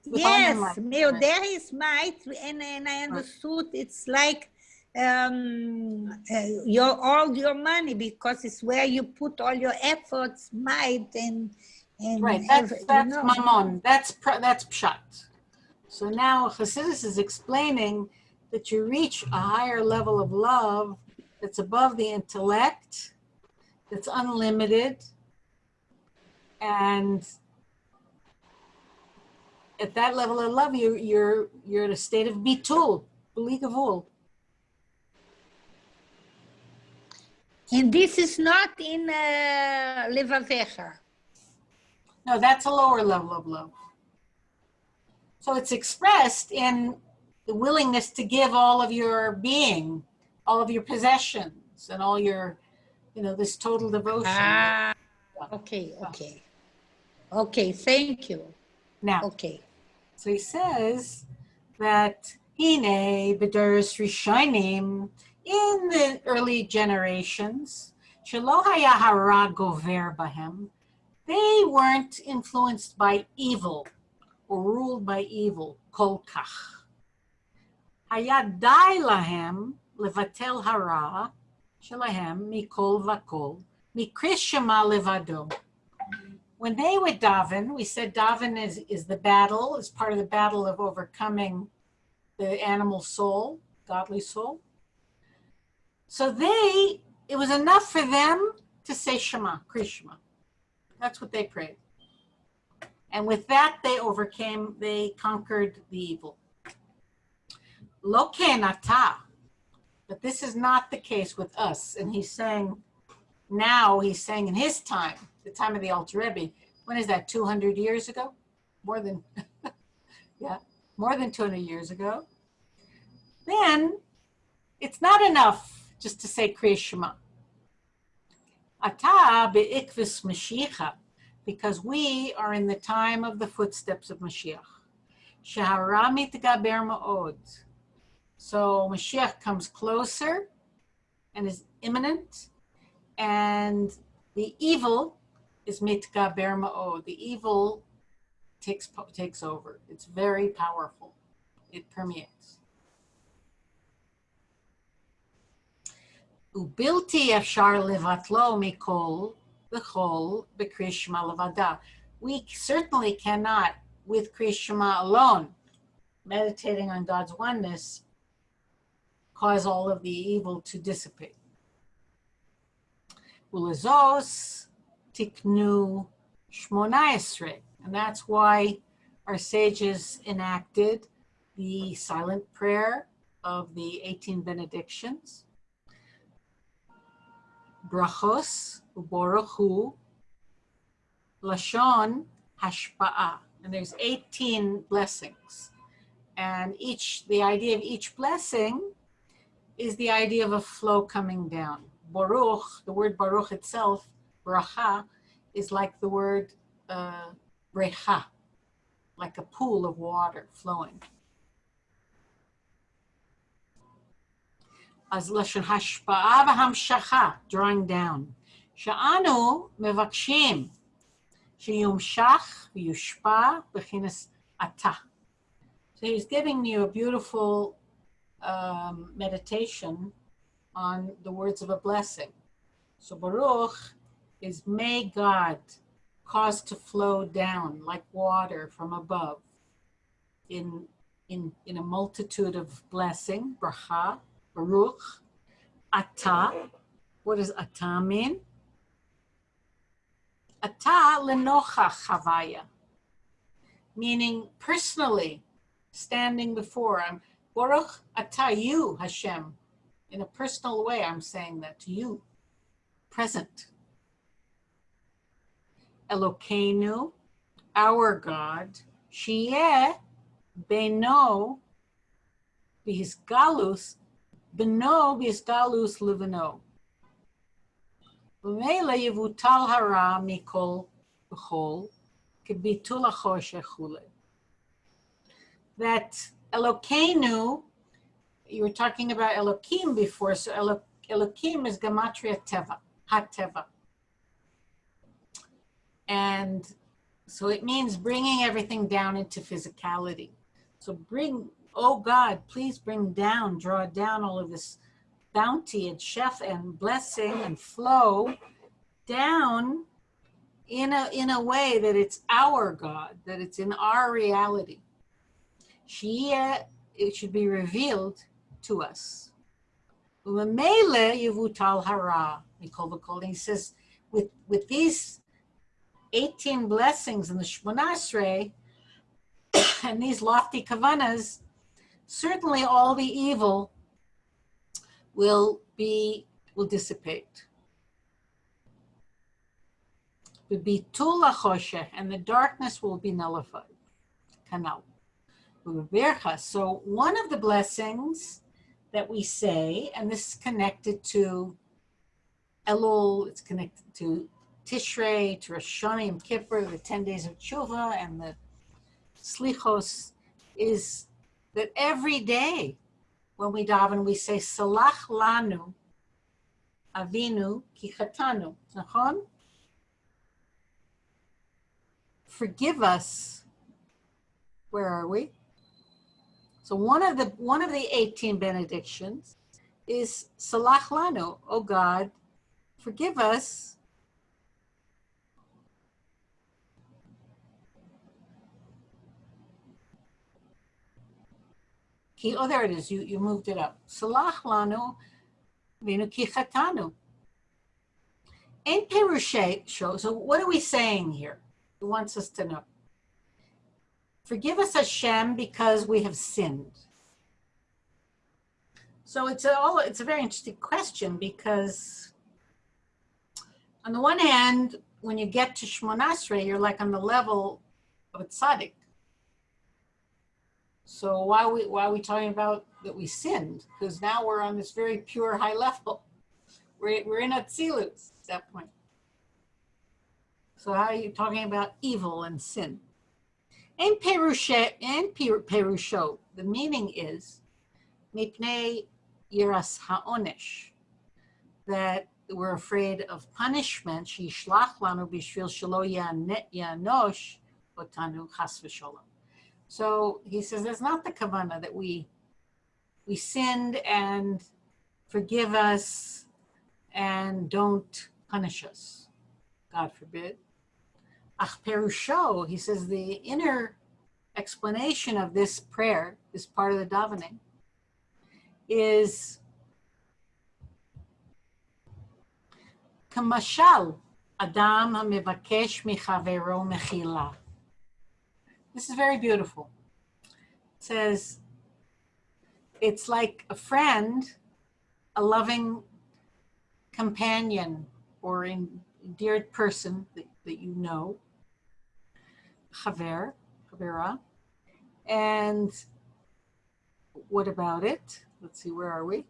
With all your Yes, Meo, there is might, and, and I understood it's like um, uh, your all your money because it's where you put all your efforts, might, and and Right, ev- that's, you that's know. mammon, that's, pr- that's pshat. So now Hasidus is explaining that you reach a higher level of love that's above the intellect, that's unlimited, and at that level of love, you, you're, you're in a state of bitul, beli gavul. And this is not in uh, Levavecha. No, that's a lower level of love. So it's expressed in the willingness to give all of your being, all of your possessions, and all your, you know, this total devotion. Ah, okay, okay, okay. Thank you. Now, Okay. So he says that Hine B'Ders Rishonim in the early generations, Shelo Haya Hara Gover Bahem, they weren't influenced by evil or ruled by evil, Kol Kach. Haya Dai Lahem Levatel Hara Shelahem Mikol Vakol mikrishema Levado. When they would daven, we said daven is, is the battle, is part of the battle of overcoming the animal soul, godly soul. So they, it was enough for them to say Shema, Krishma. That's what they prayed. And with that, they overcame, they conquered the evil. Lo kenata. But this is not the case with us. And he's saying, now he's saying in his time, the time of the Alter Rebbe, when is that, 200 years ago? More than, yeah, more than 200 years ago. then it's not enough just to say Kriya Shema. Ata be'ikvis Mashiach, because we are in the time of the footsteps of Mashiach. Shahara mitgaber ma'od. So Mashiach comes closer and is imminent, and the evil is mitga berma'o. The evil takes, takes over. It's very powerful. It permeates. Ubilti afshar levatlo mikol bechol b'krishma levada. We certainly cannot, with krishma alone, meditating on God's oneness, cause all of the evil to dissipate. Ulazos tiknu shmona esrei. And that's why our sages enacted the silent prayer of the 18 benedictions. Brachos, uborachu, lashon, hashpa'a. And there's 18 blessings. And each, the idea of each blessing is the idea of a flow coming down. Baruch, the word Baruch itself, bracha, is like the word uh, brecha, like a pool of water flowing. אז לשון השפעה והמשכה, drawing down. שאנו מבקשים שיומשך ויושפע בכנס עתה. So he's giving you a beautiful um, meditation on the words of a blessing. So Baruch is may God cause to flow down like water from above in, in, in a multitude of blessing, bracha, Baruch, Ata. What does Ata mean? Ata lenocha chavaya, meaning personally standing before. I'm Baruch Ata, you, Hashem In a personal way, I'm saying that to you, present. Elokeinu, our God, Shiyeh Beno, Galus, Beno Galus Liveno. וממילא יבוטל הרע מכל וכל, כביטול החושך וכולי. That Elokeinu, you were talking about Elokim before, so Elo, Elokim is Gematria Teva, Ha-Teva. And so it means bringing everything down into physicality. So bring, oh God, please bring down, draw down all of this bounty and chef and blessing and flow down in a, in a way that it's our God, that it's in our reality. Shia, uh, it should be revealed to us. Umemele yivutal hara, He says, with, with these 18 blessings in the shemunasrei and these lofty kavanas, certainly all the evil will be, will dissipate. Will be tulachoshe, and the darkness will be nullified. Kanal. So one of the blessings that we say, and this is connected to Elul, it's connected to Tishrei, to Rosh Hashanah, Kippur, the 10 days of Tshuva, and the Slichos, is that every day when we daven, we say, Salach lanu, avinu, kichatanu. Nachon? Forgive us. Where are we? So one of the one of the 18 benedictions is Salach lanu, oh God, forgive us oh, there it is. You, you moved it up. Salach lanu vinu ki chatanu. Perushe so what are we saying here? He wants us to know. Forgive us Hashem because we have sinned. So it's a, all, it's a very interesting question because on the one hand, when you get to Shemona Esrei, you're like on the level of a tzaddik. So why are we why are we talking about that we sinned because now we're on this very pure high level. We're, we're in Atzilus at that point. So how are you talking about evil and sin? In Perushe, in Perusho, the meaning is mipnei yiras haonesh, that we're afraid of punishment. Shishlach lanu bishvil shelo yanosh otanu chas v'sholom. So he says that's not the kavana that we we sinned and forgive us and don't punish us. God forbid. Ach Perusho, he says the inner explanation of this prayer, this part of the davening, is Kamashal Adam HaMevakesh Michavero Mechila. This is very beautiful. It says, it's like a friend, a loving companion or endeared person that, that you know, Haver, Havera. And what about it? Let's see, where are we?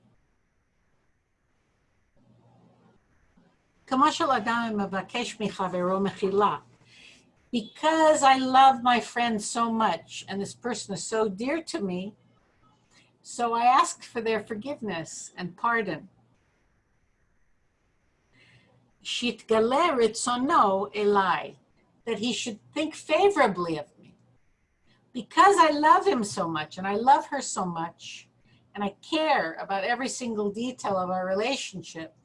Because I love my friend so much and this person is so dear to me, so I ask for their forgiveness and pardon. Shitgale ritzono elai that he should think favorably of me. Because I love him so much and I love her so much and I care about every single detail of our relationship,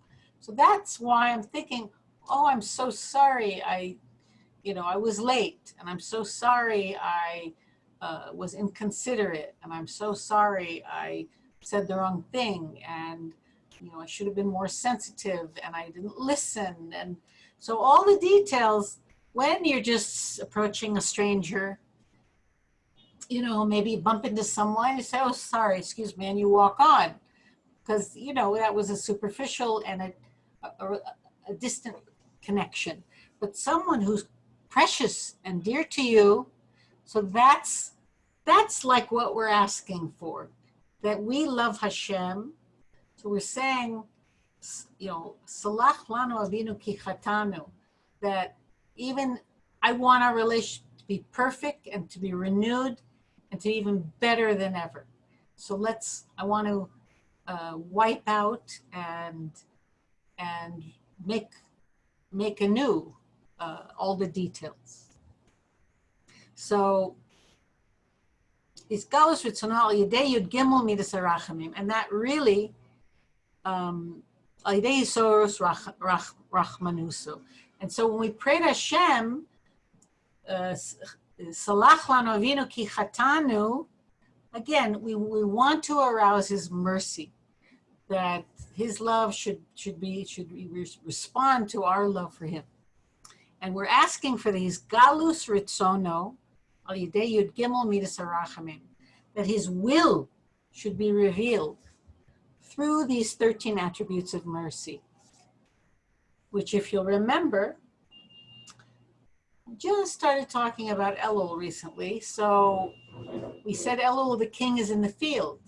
so that's why I'm thinking, oh, I'm so sorry. I, you know, I was late and I'm so sorry I uh, was inconsiderate and I'm so sorry I said the wrong thing and, you know, I should have been more sensitive and I didn't listen. And so all the details, when you're just approaching a stranger, you know, maybe bump into someone, you say, oh, sorry, excuse me, and you walk on. Because, you know, that was a superficial and a a, a distant connection, but someone who's precious and dear to you. So that's that's like what we're asking for, that we love Hashem. So we're saying, you know, Salach lanu avinu ki that even I want our relationship to be perfect and to be renewed and to even better than ever. So let's, I want to uh, wipe out and and make make anew uh, all the details. So is galus ritzonal yedei yud gimel midas arachamim, and that really um, yedei soros rachmanusu. And so when we pray to Hashem, uh, salach lanu avinu ki again, we, we want to arouse his mercy that his love should should be should respond to our love for him. And we're asking for these galus ritzono al yud gimel midas harachamim that his will should be revealed through these 13 attributes of mercy which if you'll remember just started talking about Elul recently so we said Elul the king is in the field.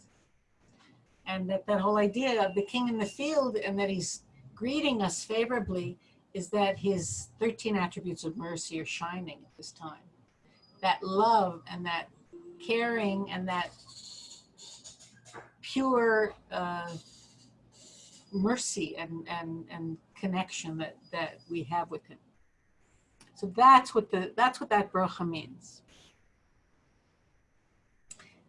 And that that whole idea of the king in the field and that he's greeting us favorably is that his 13 attributes of mercy are shining at this time. That love and that caring and that pure uh, mercy and, and, and connection that, that we have with him so that's what the that's what that bracha means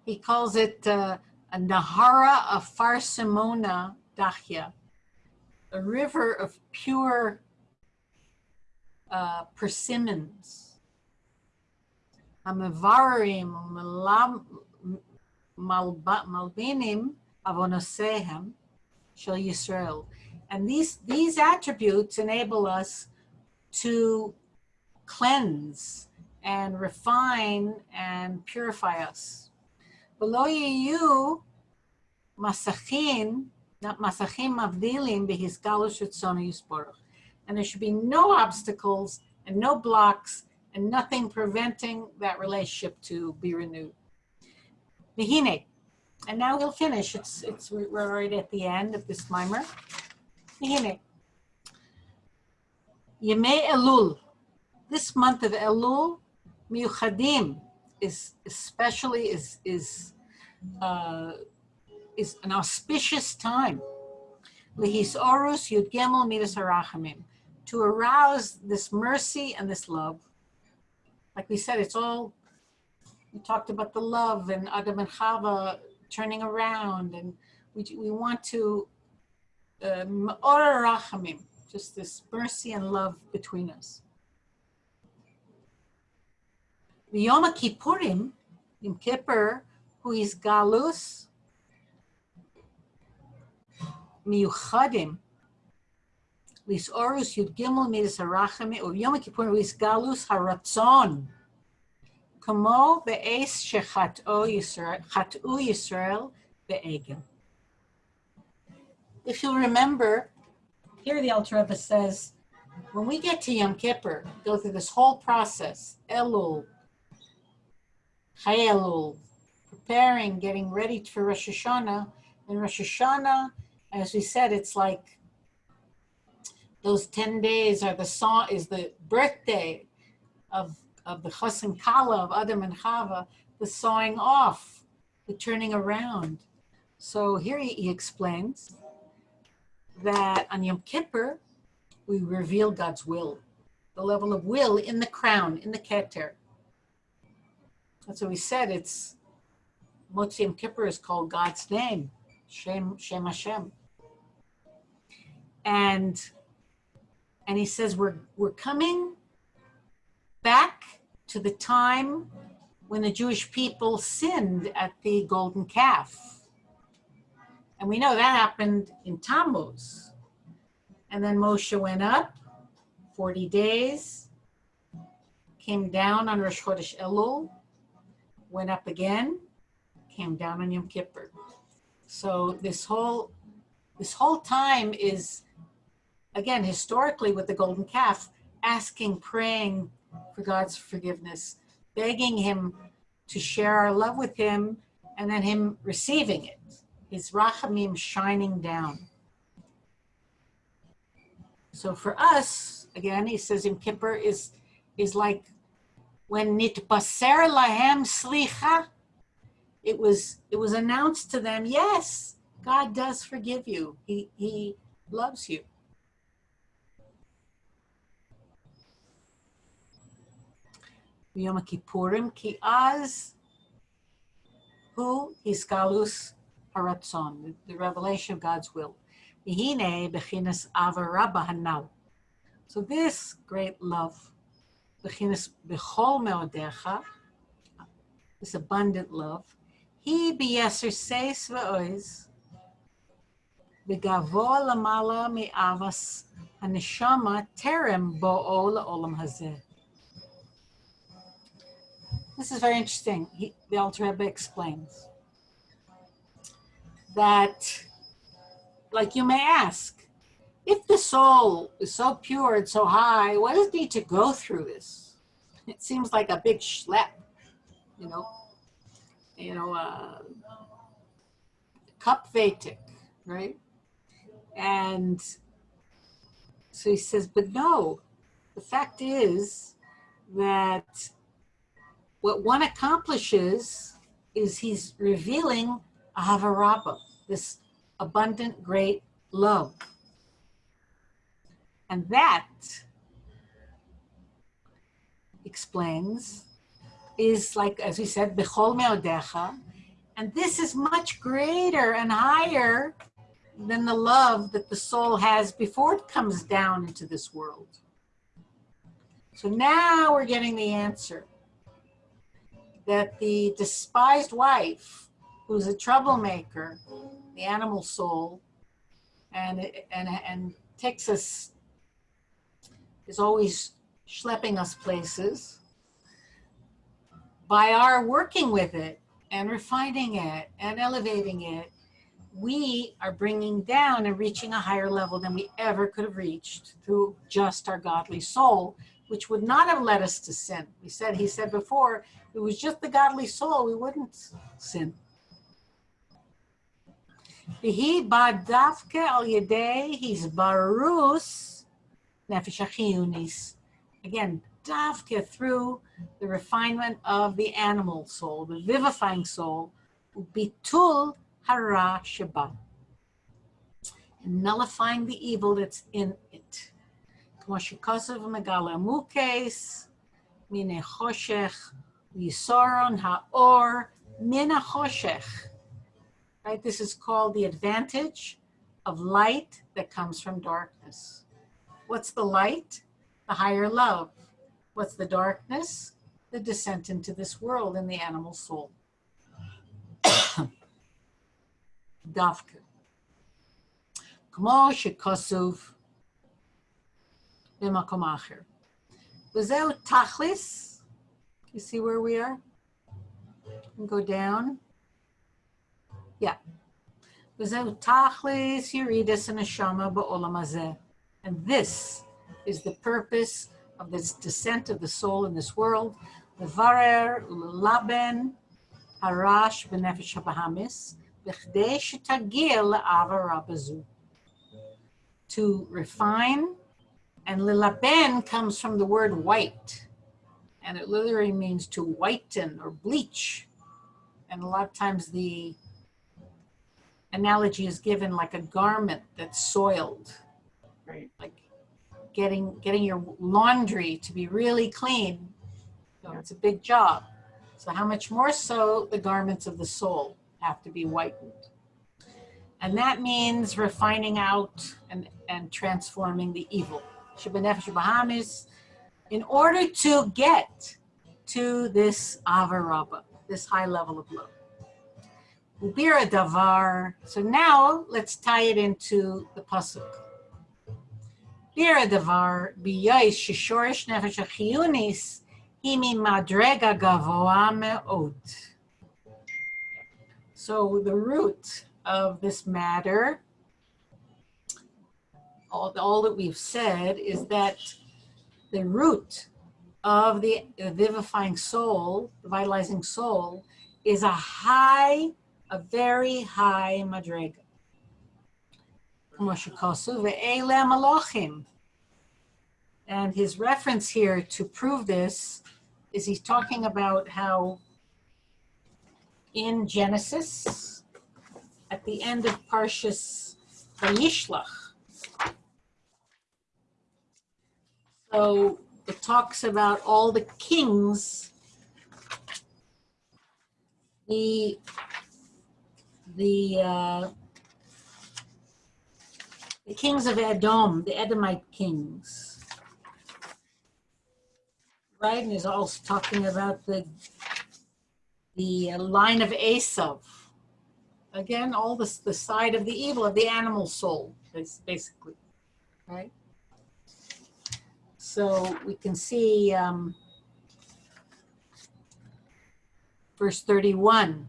he calls it uh, a Nahara of Farsimona Dahya, a river of pure uh, persimmons. Amavarim malbinim avonosehem shel Yisrael. And these, these attributes enable us to cleanse and refine and purify us. Below you, masachin, not masachim avdilim. And there should be no obstacles and no blocks and nothing preventing that relationship to be renewed. And now we'll finish. It's, it's, we're right at the end of this maamar. Hine. Yemei Elul. This month of Elul, Miuchadim is especially is is uh, is an auspicious time. Lihis Orus Yud Gimel Midas Harachamim. To arouse this mercy and this love. Like we said, it's all we talked about the love and Adam and Chava turning around, and we, we want to um, Ma'ora just this mercy and love between us. Yom Kippurim, Yom Kippur, who is Galus, Miuchadim, Lis Orus Yud Gimel Midas or Yom Kippur who is Galus Haratzon, Kamo Be'es Shechat'u Yisrael, Be'egel. If you'll remember, here the Alter Rebbe says, when we get to Yom Kippur, go through this whole process, Elul, Chayelul, preparing, getting ready for Rosh Hashanah. And Rosh Hashanah, as we said, it's like those 10 days are the song, is the birthday of of the Chassan Kala of Adam and Chava, the sawing off, the turning around. So here he, he explains that on Yom Kippur, we reveal God's will, the level of will in the crown, in the Keter. That's what we said. It's Motzi Yom Kippur is called God's name, Shem, Shem Hashem. And and he says we're we're coming back to the time when the Jewish people sinned at the golden calf. And we know that happened in Tammuz. And then Moshe went up 40 days, came down on Rosh Chodesh Elul, went up again, came down on Yom Kippur. So this whole this whole time is again historically with the golden calf asking praying for God's forgiveness, begging Him to share our love with Him, and then Him receiving it, is rachamim shining down. So for us, again, he says in Kippur is is like when nitbaser lahem slicha, it was it was announced to them, yes, God does forgive you. He he loves you. Yom Kippurim ki az hu hiskalus הרצון, the revelation of God's will. והנה בחינס אהבה רבה הנ"ל. So this great love, בחינס בכל מאודיך, this abundant love, היא ביסר סייס ואויז, בגבוה למעלה מאבס הנשמה טרם בואו לעולם הזה. This is very interesting. He, the Alter Rebbe explains that, like you may ask, if the soul is so pure and so high, why does it need to go through this? It seems like a big schlep, you know, you know, uh, cup vatic, right? And so he says, but no, the fact is that what one accomplishes is he's revealing Ahavarabba, this abundant, great love. And that explains is like, as we said, Bechol Meodecha. And this is much greater and higher than the love that the soul has before it comes down into this world. So now we're getting the answer that the despised wife, who's a troublemaker, the animal soul, and and and takes us is always schlepping us places. By our working with it and refining it and elevating it, we are bringing down and reaching a higher level than we ever could have reached through just our godly soul, which would not have led us to sin. We said, he said before, it was just the godly soul, we wouldn't sin. והיא באה דווקא על ידי הסבררוס נפש החיוניס. Again, דווקא through the refinement of the animal soul, the vivifying soul, וביטול הרע שבה. nullifying the evil that's in it. כמו שכוסף מגלה מוקס, מן החושך, ויסורון האור מן החושך. Right, this is called the advantage of light that comes from darkness. What's the light? The higher love. What's the darkness? The descent into this world in the animal soul. דווקא. כמו שכתוב במקום אחר. וזהו תכלס, you see where we are? And go down. Yeah. וזהו תכלס ירידס הנשמה בעולם הזה. And this is the purpose of this descent of the soul in this world. לברר וללבן הרש בנפש הבהמיס, בכדי שתגיע לעברה בזו. To refine, and lilaben comes from the word white, and it literally means to whiten or bleach. And a lot of times the analogy is given like a garment that's soiled, Right. like getting getting your laundry to be really clean. You know, it's a big job. So how much more so the garments of the soul have to be whitened. And that means refining out and, and transforming the evil. Shabbanefesh Bahamis, in order to get to this Avarabba, this high level of love. Ubira Davar. So now let's tie it into the Pasuk. Bira Davar, Biyais Shishorish Nefesh Hachiyunis, Himi Madrega Gavoa Me'od. So the root of this matter, all, all that we've said is that the root of the vivifying soul, the vitalizing soul, is a high, a very high madrega. And his reference here to prove this is he's talking about how in Genesis, at the end of Parshas Vayishlach, so it talks about all the kings, the the uh, the kings of Edom, the Edomite kings. Right, and he's also talking about the the line of Esav. Again, all this the side of the evil of the animal soul, bas- basically, right? So we can see um, verse 31,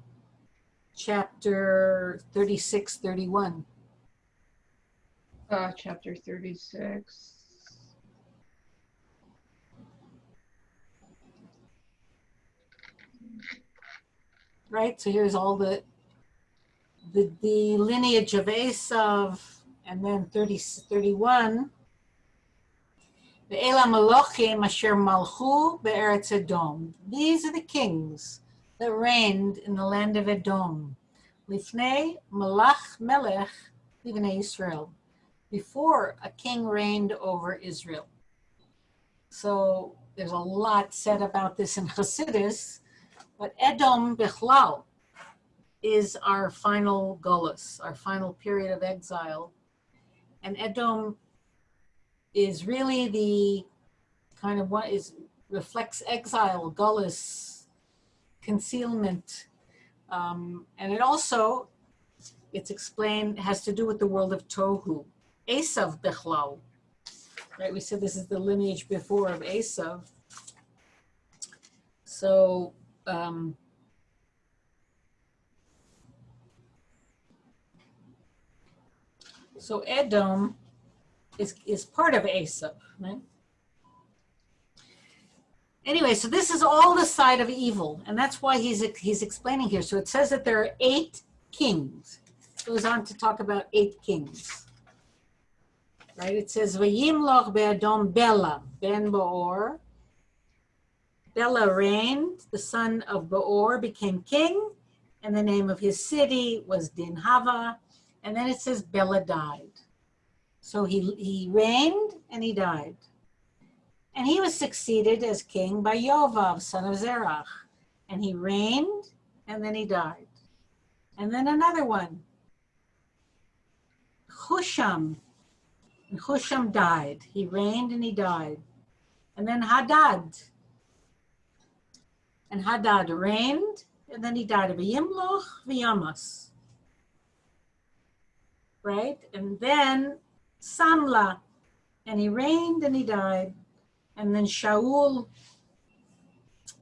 chapter 36, 31. Uh, chapter thirty-six. right? So here's all the the, the lineage of Esav, and then 30, 31. Ve'ela Malachim asher malchu be'eretz Edom. These are the kings that reigned in the land of Edom. Lifnei malach melech livnei Israel. Before a king reigned over Israel. So there's a lot said about this in Hasidus, but Edom Bichlal is our final gullus, our final period of exile. And Edom is really the kind of what is reflects exile, gullus, concealment. Um, and it also, it's explained, has to do with the world of Tohu. Esav Bichlal. Right, we said this is the lineage before of Esav. So um, so Edom is is part of Esav, right? Anyway, so this is all the side of evil, and that's why he's he's explaining here. So it says that there are eight kings, goes on to talk about eight kings. Right? It says, Vayimloch be'adom Bela ben Beor. Bela reigned, the son of Beor became king, and the name of his city was Dinhava. And then it says Bela died. So he, he reigned and he died. And he was succeeded as king by Yovav, son of Zerach. And he reigned and then he died. And then another one, Husham. And Husham died. He reigned and he died. And then Hadad. And Hadad reigned and then he died of Yimloch v'Yamas. Right? And then Samla. And he reigned and he died. And then Shaul.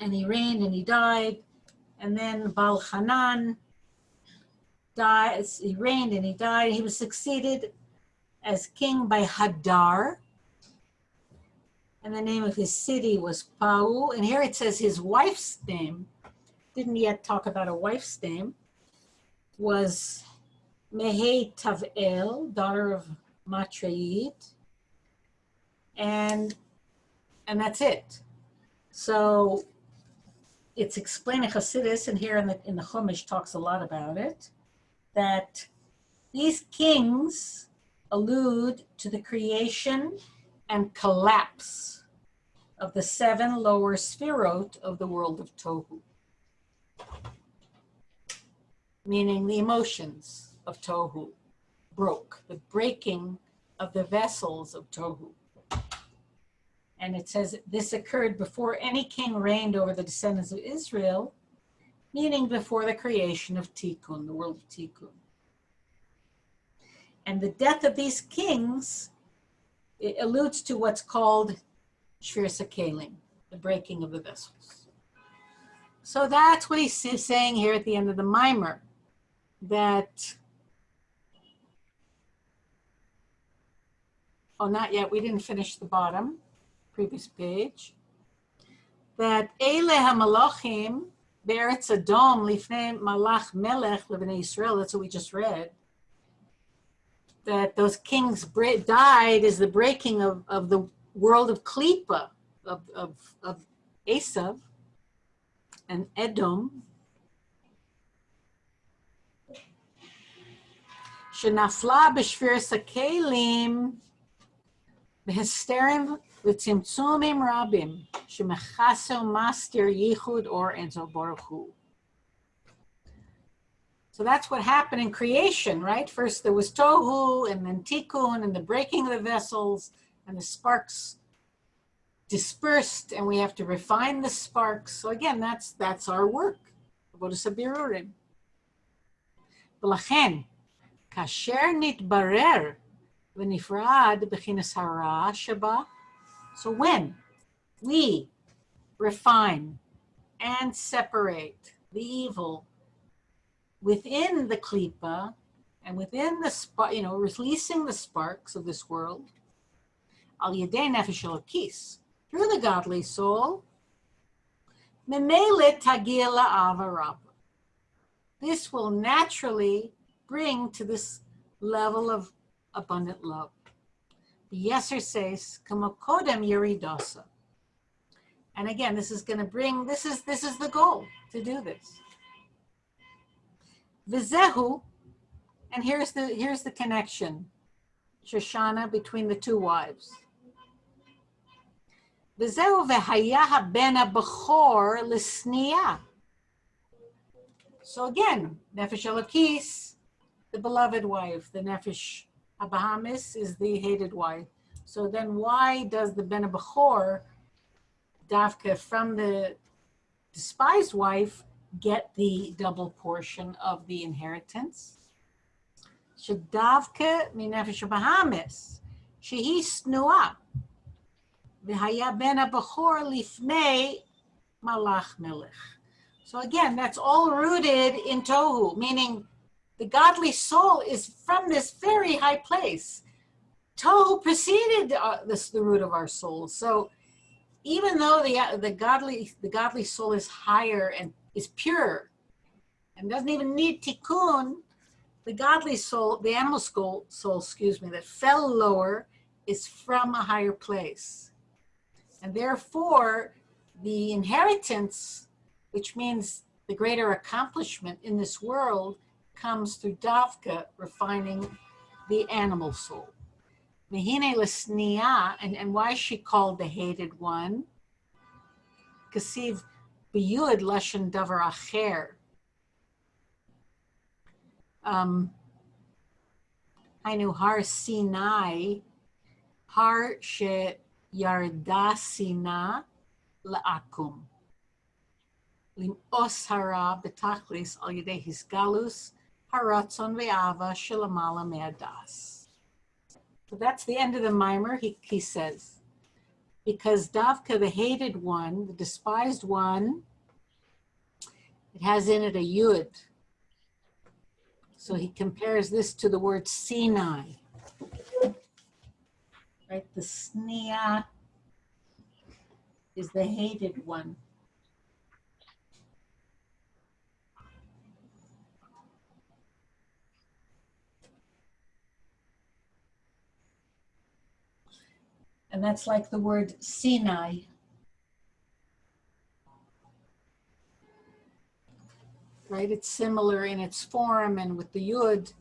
And he reigned and he died. And then Baal Hanan died. He reigned and he died. He was succeeded as king by Hadar. And the name of his city was Pau. And here it says his wife's name, didn't yet talk about a wife's name, was Mehe Tavel, daughter of Matreid. And and that's it. So it's explaining in Hasidus, and here in the in the Chumash talks a lot about it, that these kings allude to the creation and collapse of the seven lower sphirot of the world of Tohu. Meaning the emotions of Tohu broke, the breaking of the vessels of Tohu. And it says this occurred before any king reigned over the descendants of Israel, meaning before the creation of Tikkun, the world of Tikkun. And the death of these kings it alludes to what's called Shvir Sakalim, the breaking of the vessels. So that's what he's saying here at the end of the maamar, that, oh, not yet, we didn't finish the bottom, previous page, that Eile HaMalachim, Beretz Adom, Lifnei Malach Melech, Levnei Israel, that's what we just read, that those kings died is the breaking of, of the world of Klippa, of, of, of Esav and Edom. Shenafla b'shvir sakelim b'histerim וצמצומים רבים שמכסה ומסתיר ייחוד אור אינסוף ברוך הוא. So that's what happened in creation, right? First there was tohu and then tikkun and the breaking of the vessels and the sparks dispersed and we have to refine the sparks. So again, that's that's our work. Avodas habirurim. ולכן, כאשר נתברר ונפרד בכינס הרע שבה, so when we refine and separate the evil within the klipa and within the spark, you know, releasing the sparks of this world, al yedei nefesh elokis, through the godly soul, memele tagil avarab. This will naturally bring to this level of abundant love. Yeser says, "Kamakodem yiridosa." And again, this is going to bring. This is this is the goal to do this. Vizehu, and here's the here's the connection, Shoshana, between the two wives. Vizehu vehaya haben bechor lisniya. So again, Nefesh Elokis, the beloved wife, the Nefesh Abahamis is the hated wife. So then why does the Ben Bechor, Dafka, from the despised wife, get the double portion of the inheritance? Shadavka minefesh Bahamis, shehi snua, v'haya ben abachor lifnei malach melech. So again, that's all rooted in tohu, meaning the godly soul is from this very high place. Tohu preceded uh, this the root of our soul. So even though the uh, the godly the godly soul is higher and is pure and doesn't even need tikkun, the godly soul, the animal soul, soul, excuse me, that fell lower is from a higher place. And therefore, the inheritance, which means the greater accomplishment in this world, comes through Davka, refining the animal soul. Mehine Lesnia, and, and why is she called the hated one? Kasiv biyud lashon davar acher. Um, I knew Har Sinai, Har she yarda sina la'akum. Lim'os hara betachlis al yedei hisgalus haratzon ve'ava me'adas. So that's the end of the maamar, he, he says. Because Davka, the hated one, the despised one, it has in it a yud. So he compares this to the word Sinai. Right, the sneah is the hated one. And that's like the word Sinai. Right? It's similar in its form and with the Yud.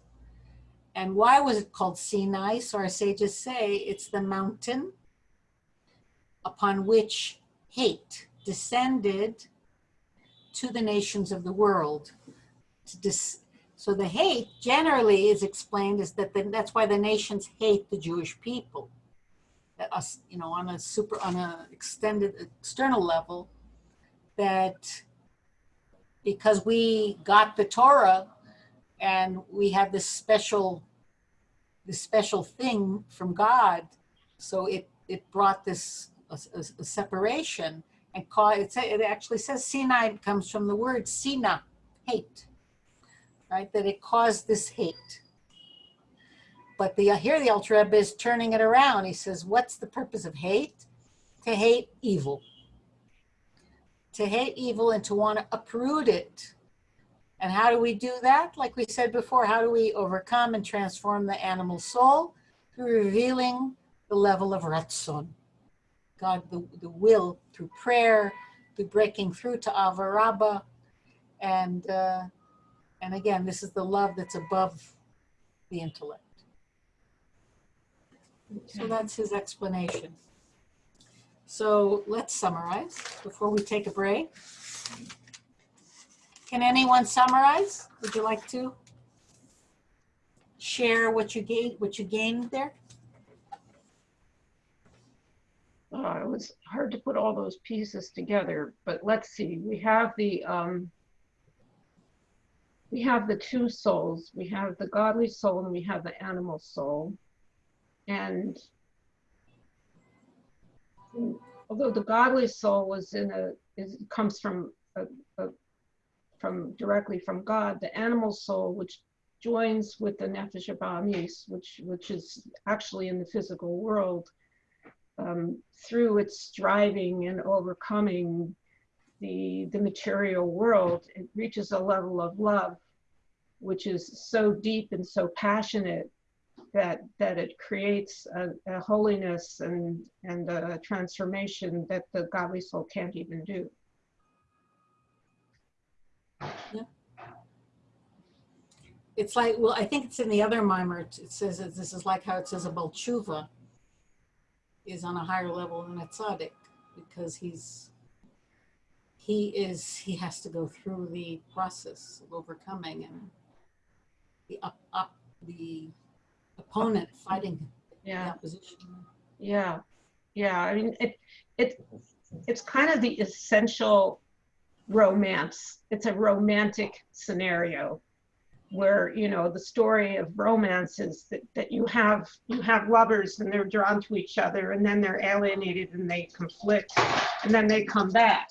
And why was it called Sinai? So our sages say it's the mountain upon which hate descended to the nations of the world. So the hate generally is explained as that the, that's why the nations hate the Jewish people us, you know, on a super, on a extended external level, that because we got the Torah and we have this special, this special thing from God, so it it brought this a, a, a separation and cause it, it actually says Sinai comes from the word Sina, hate, right? That it caused this hate. But the here the Alter Rebbe is turning it around. He says, what's the purpose of hate? To hate evil. To hate evil and to want to uproot it. And how do we do that? Like we said before, how do we overcome and transform the animal soul? Through revealing the level of Ratzon. God, the, the will through prayer, through breaking through to Avarabba. And, uh, and again, this is the love that's above the intellect. So that's his explanation. So let's summarize before we take a break. Can anyone summarize? Would you like to share what you gained, what you gained there? Uh, it was hard to put all those pieces together, but let's see. We have the um, we have the two souls. We have the godly soul and we have the animal soul. And although the godly soul was in a is comes from a, a, from directly from God, the animal soul, which joins with the nefesh abamis, which which is actually in the physical world, um, through its striving and overcoming the the material world, it reaches a level of love, which is so deep and so passionate that that it creates a, a holiness and and a transformation that the godly soul can't even do. Yeah. It's like, well, I think it's in the other maamar. It says that this is like how it says about tshuva is on a higher level than a tzaddik because he's he is he has to go through the process of overcoming and the up up the opponent fighting Yeah. opposition. Yeah, yeah. I mean, it it it's kind of the essential romance. It's a romantic scenario where you know the story of romance is that, that you have you have lovers and they're drawn to each other and then they're alienated and they conflict and then they come back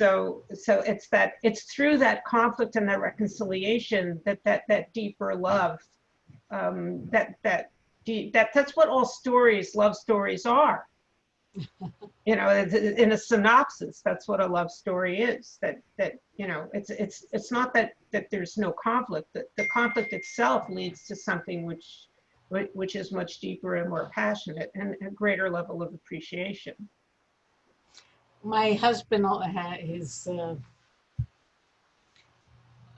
so so it's that it's through that conflict and that reconciliation that that that deeper love um, that that deep, that that's what all stories love stories are You know, in a synopsis, that's what a love story is. That that you know, it's it's it's not that that there's no conflict. That the conflict itself leads to something which which is much deeper and more passionate and a greater level of appreciation. My husband had his uh,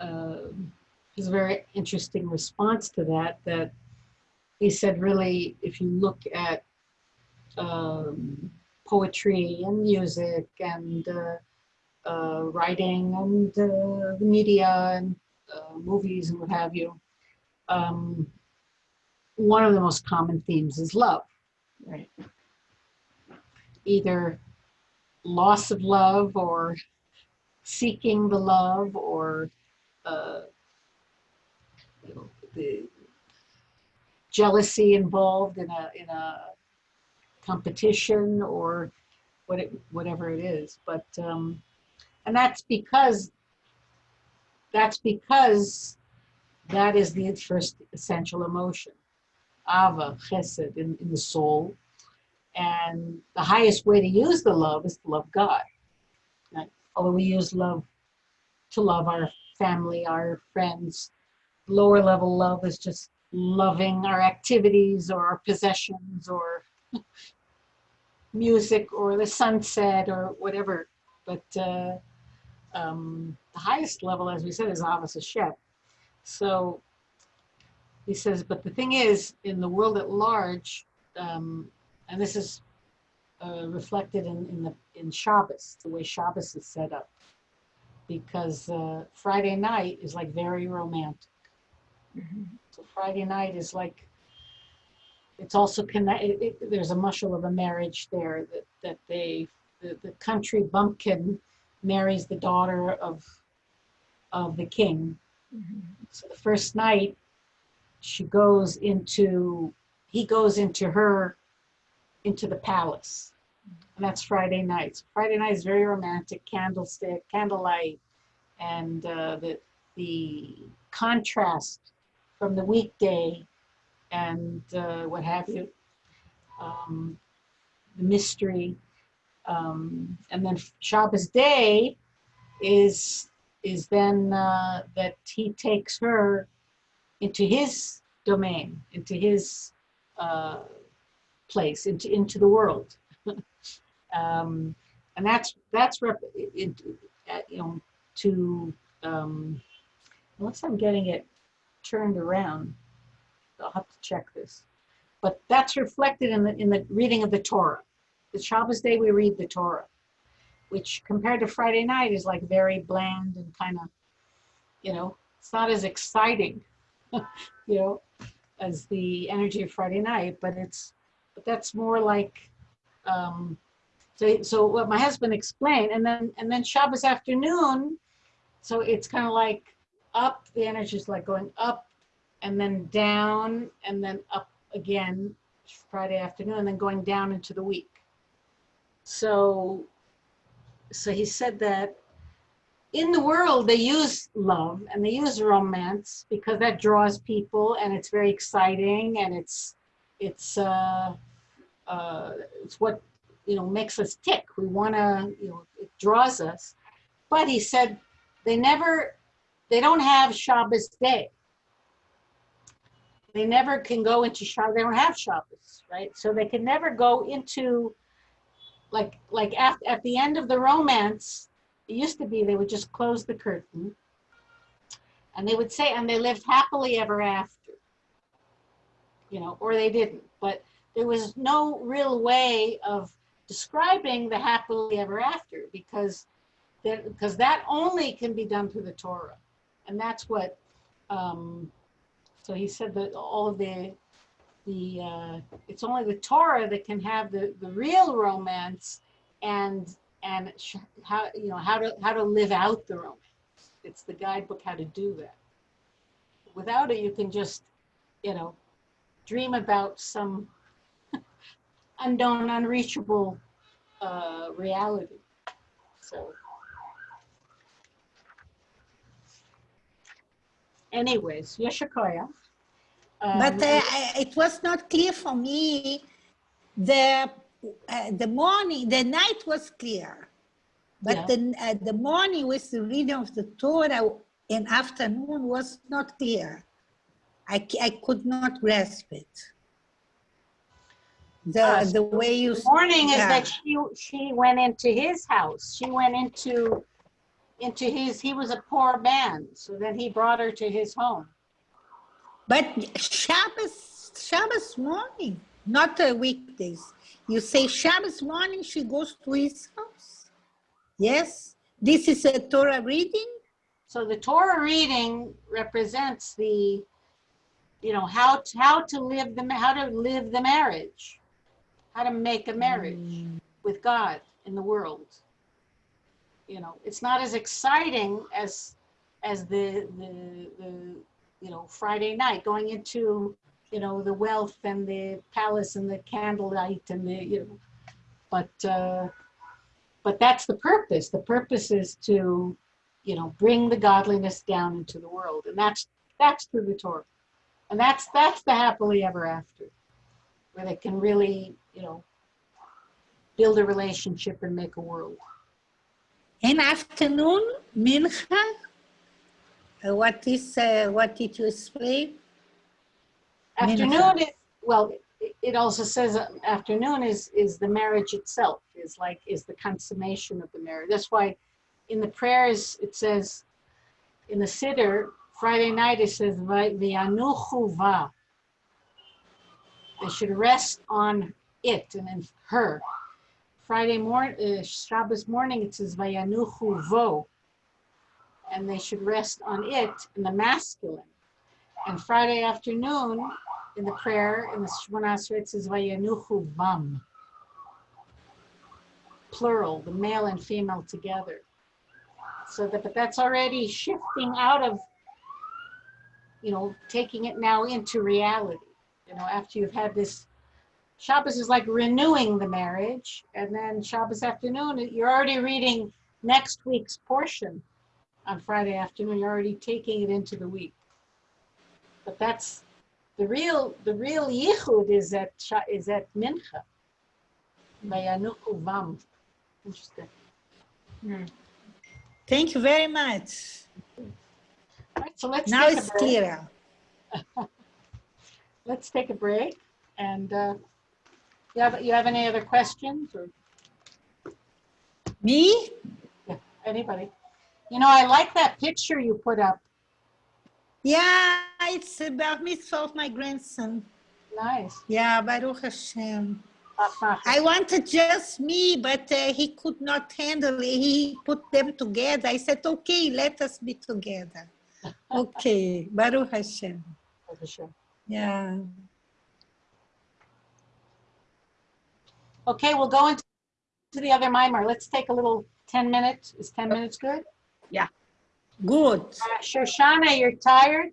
uh, his very interesting response to that that he said really if you look at um, poetry and music and uh, uh, writing and uh, the media and uh, movies and what have you um, one of the most common themes is love Right. either loss of love or seeking the love or uh, you know, the jealousy involved in a in a competition or what it, whatever it is. But um, and that's because that's because that is the first essential emotion. Ava chesed in, in the soul and the highest way to use the love is to love God. Right? Although we use love to love our family, our friends, lower level love is just loving our activities or our possessions or music or the sunset or whatever. But uh, um, the highest level, as we said, is Avos Hashem. So he says, but the thing is, in the world at large, um, and this is uh, reflected in, in the in Shabbos, the way Shabbos is set up, because uh, Friday night is like very romantic. So Friday night is like it's also connect. It, there's a muscle of a marriage there that that they the, the country bumpkin marries the daughter of of the king. So the first night she goes into he goes into her into the palace. And that's Friday nights. Friday night is very romantic, candlestick, candlelight, and uh, the the contrast from the weekday and uh, what have you, um, the mystery, um, and then Shabbos day is is then uh, that he takes her into his domain, into his uh, place, into into the world, um, and that's that's rep- it, uh, you know to um, unless I'm getting it turned around, I'll have to check this, but that's reflected in the in the reading of the Torah. The Shabbos day we read the Torah, which compared to Friday night is like very bland and kind of, you know, it's not as exciting, you know, as the energy of Friday night, but it's but that's more like um so so what my husband explained and then and then Shabbos afternoon so it's kind of like up the energy is like going up and then down and then up again Friday afternoon and then going down into the week. So so he said that in the world they use love and they use romance because that draws people and it's very exciting and it's it's uh, uh, it's what you know makes us tick. We want to you know it draws us. But he said they never they don't have Shabbos day. They never can go into Shabbos. They don't have Shabbos, right? So they can never go into like like at, at the end of the romance. It used to be they would just close the curtain and they would say and they lived happily ever after you know or they didn't. But there was no real way of describing the happily ever after because that because that only can be done through the torah. And that's what um so he said that all of the the uh it's only the torah that can have the the real romance and and how you know how to how to live out the romance. It's the guidebook how to do that. Without it you can just you know dream about some unknown unreachable uh, reality so anyways yeshakaya um, But uh, it was not clear for me the uh, the morning, the night was clear. But Yeah. the, uh, the morning with the reading of the Torah in afternoon was not clear. I, I could not grasp it. The, Ah, the way you. The morning is that she, she went into his house. She went into, into his, he was a poor man. So then he brought her to his home. But Shabbos, Shabbos morning, not uh, weekdays. You say Shabbos morning, she goes to his house. Yes, this is a Torah reading. So the Torah reading represents the, you know, how, to- how to live the, how to live the marriage. How to make a marriage with God in the world. You know, it's not as exciting as, as the, the, the, you know, Friday night, going into, you know, the wealth and the palace and the candlelight and the, you know, but, uh, but that's the purpose. The purpose is to, you know, bring the godliness down into the world. And that's, that's through the Torah. And that's, that's the happily ever after, where they can really, you know, build a relationship and make a world. In afternoon, mincha. Uh, what is uh, what did you explain? Afternoon is, well, it- also says uh, afternoon is, is the marriage itself, is like, is the consummation of the marriage. That's why in the prayers, it says, in the Siddur, Friday night, it says, "Vi- V'yanuchu va. They should rest on it and then her. Friday morning, uh, Shabbos morning, it says, Vayanuchu vo. And they should rest on it in the masculine. And Friday afternoon, in the prayer, in the Shemona it says, vam. Plural, the male and female together. So that, but that's already shifting out of, you know, taking it now into reality. You know, after you've had this, Shabbos is like renewing the marriage. And then Shabbos afternoon, you're already reading next week's portion on Friday afternoon. You're already taking it into the week. But that's the real, the real yichud is at, is at Mincha. Vayanuchu vam. Interesting. Hmm. Thank you very much. Right, so let's Now it's clearer. Let's take a break and, uh, you have, you have any other questions or Me? Yeah, anybody? You know, I like that picture you put up. Yeah, it's about mitzvah of my grandson. Nice. Yeah, Baruch Hashem. I wanted just me, but uh, he could not handle it. He put them together. I said, okay, let us be together. Okay, Baruch Hashem. Sure. Yeah. Okay, we'll go into to the other maamar. Let's take a little 10 minutes. Is 10 minutes good? Yeah. Good. Uh, Shoshana, you're tired?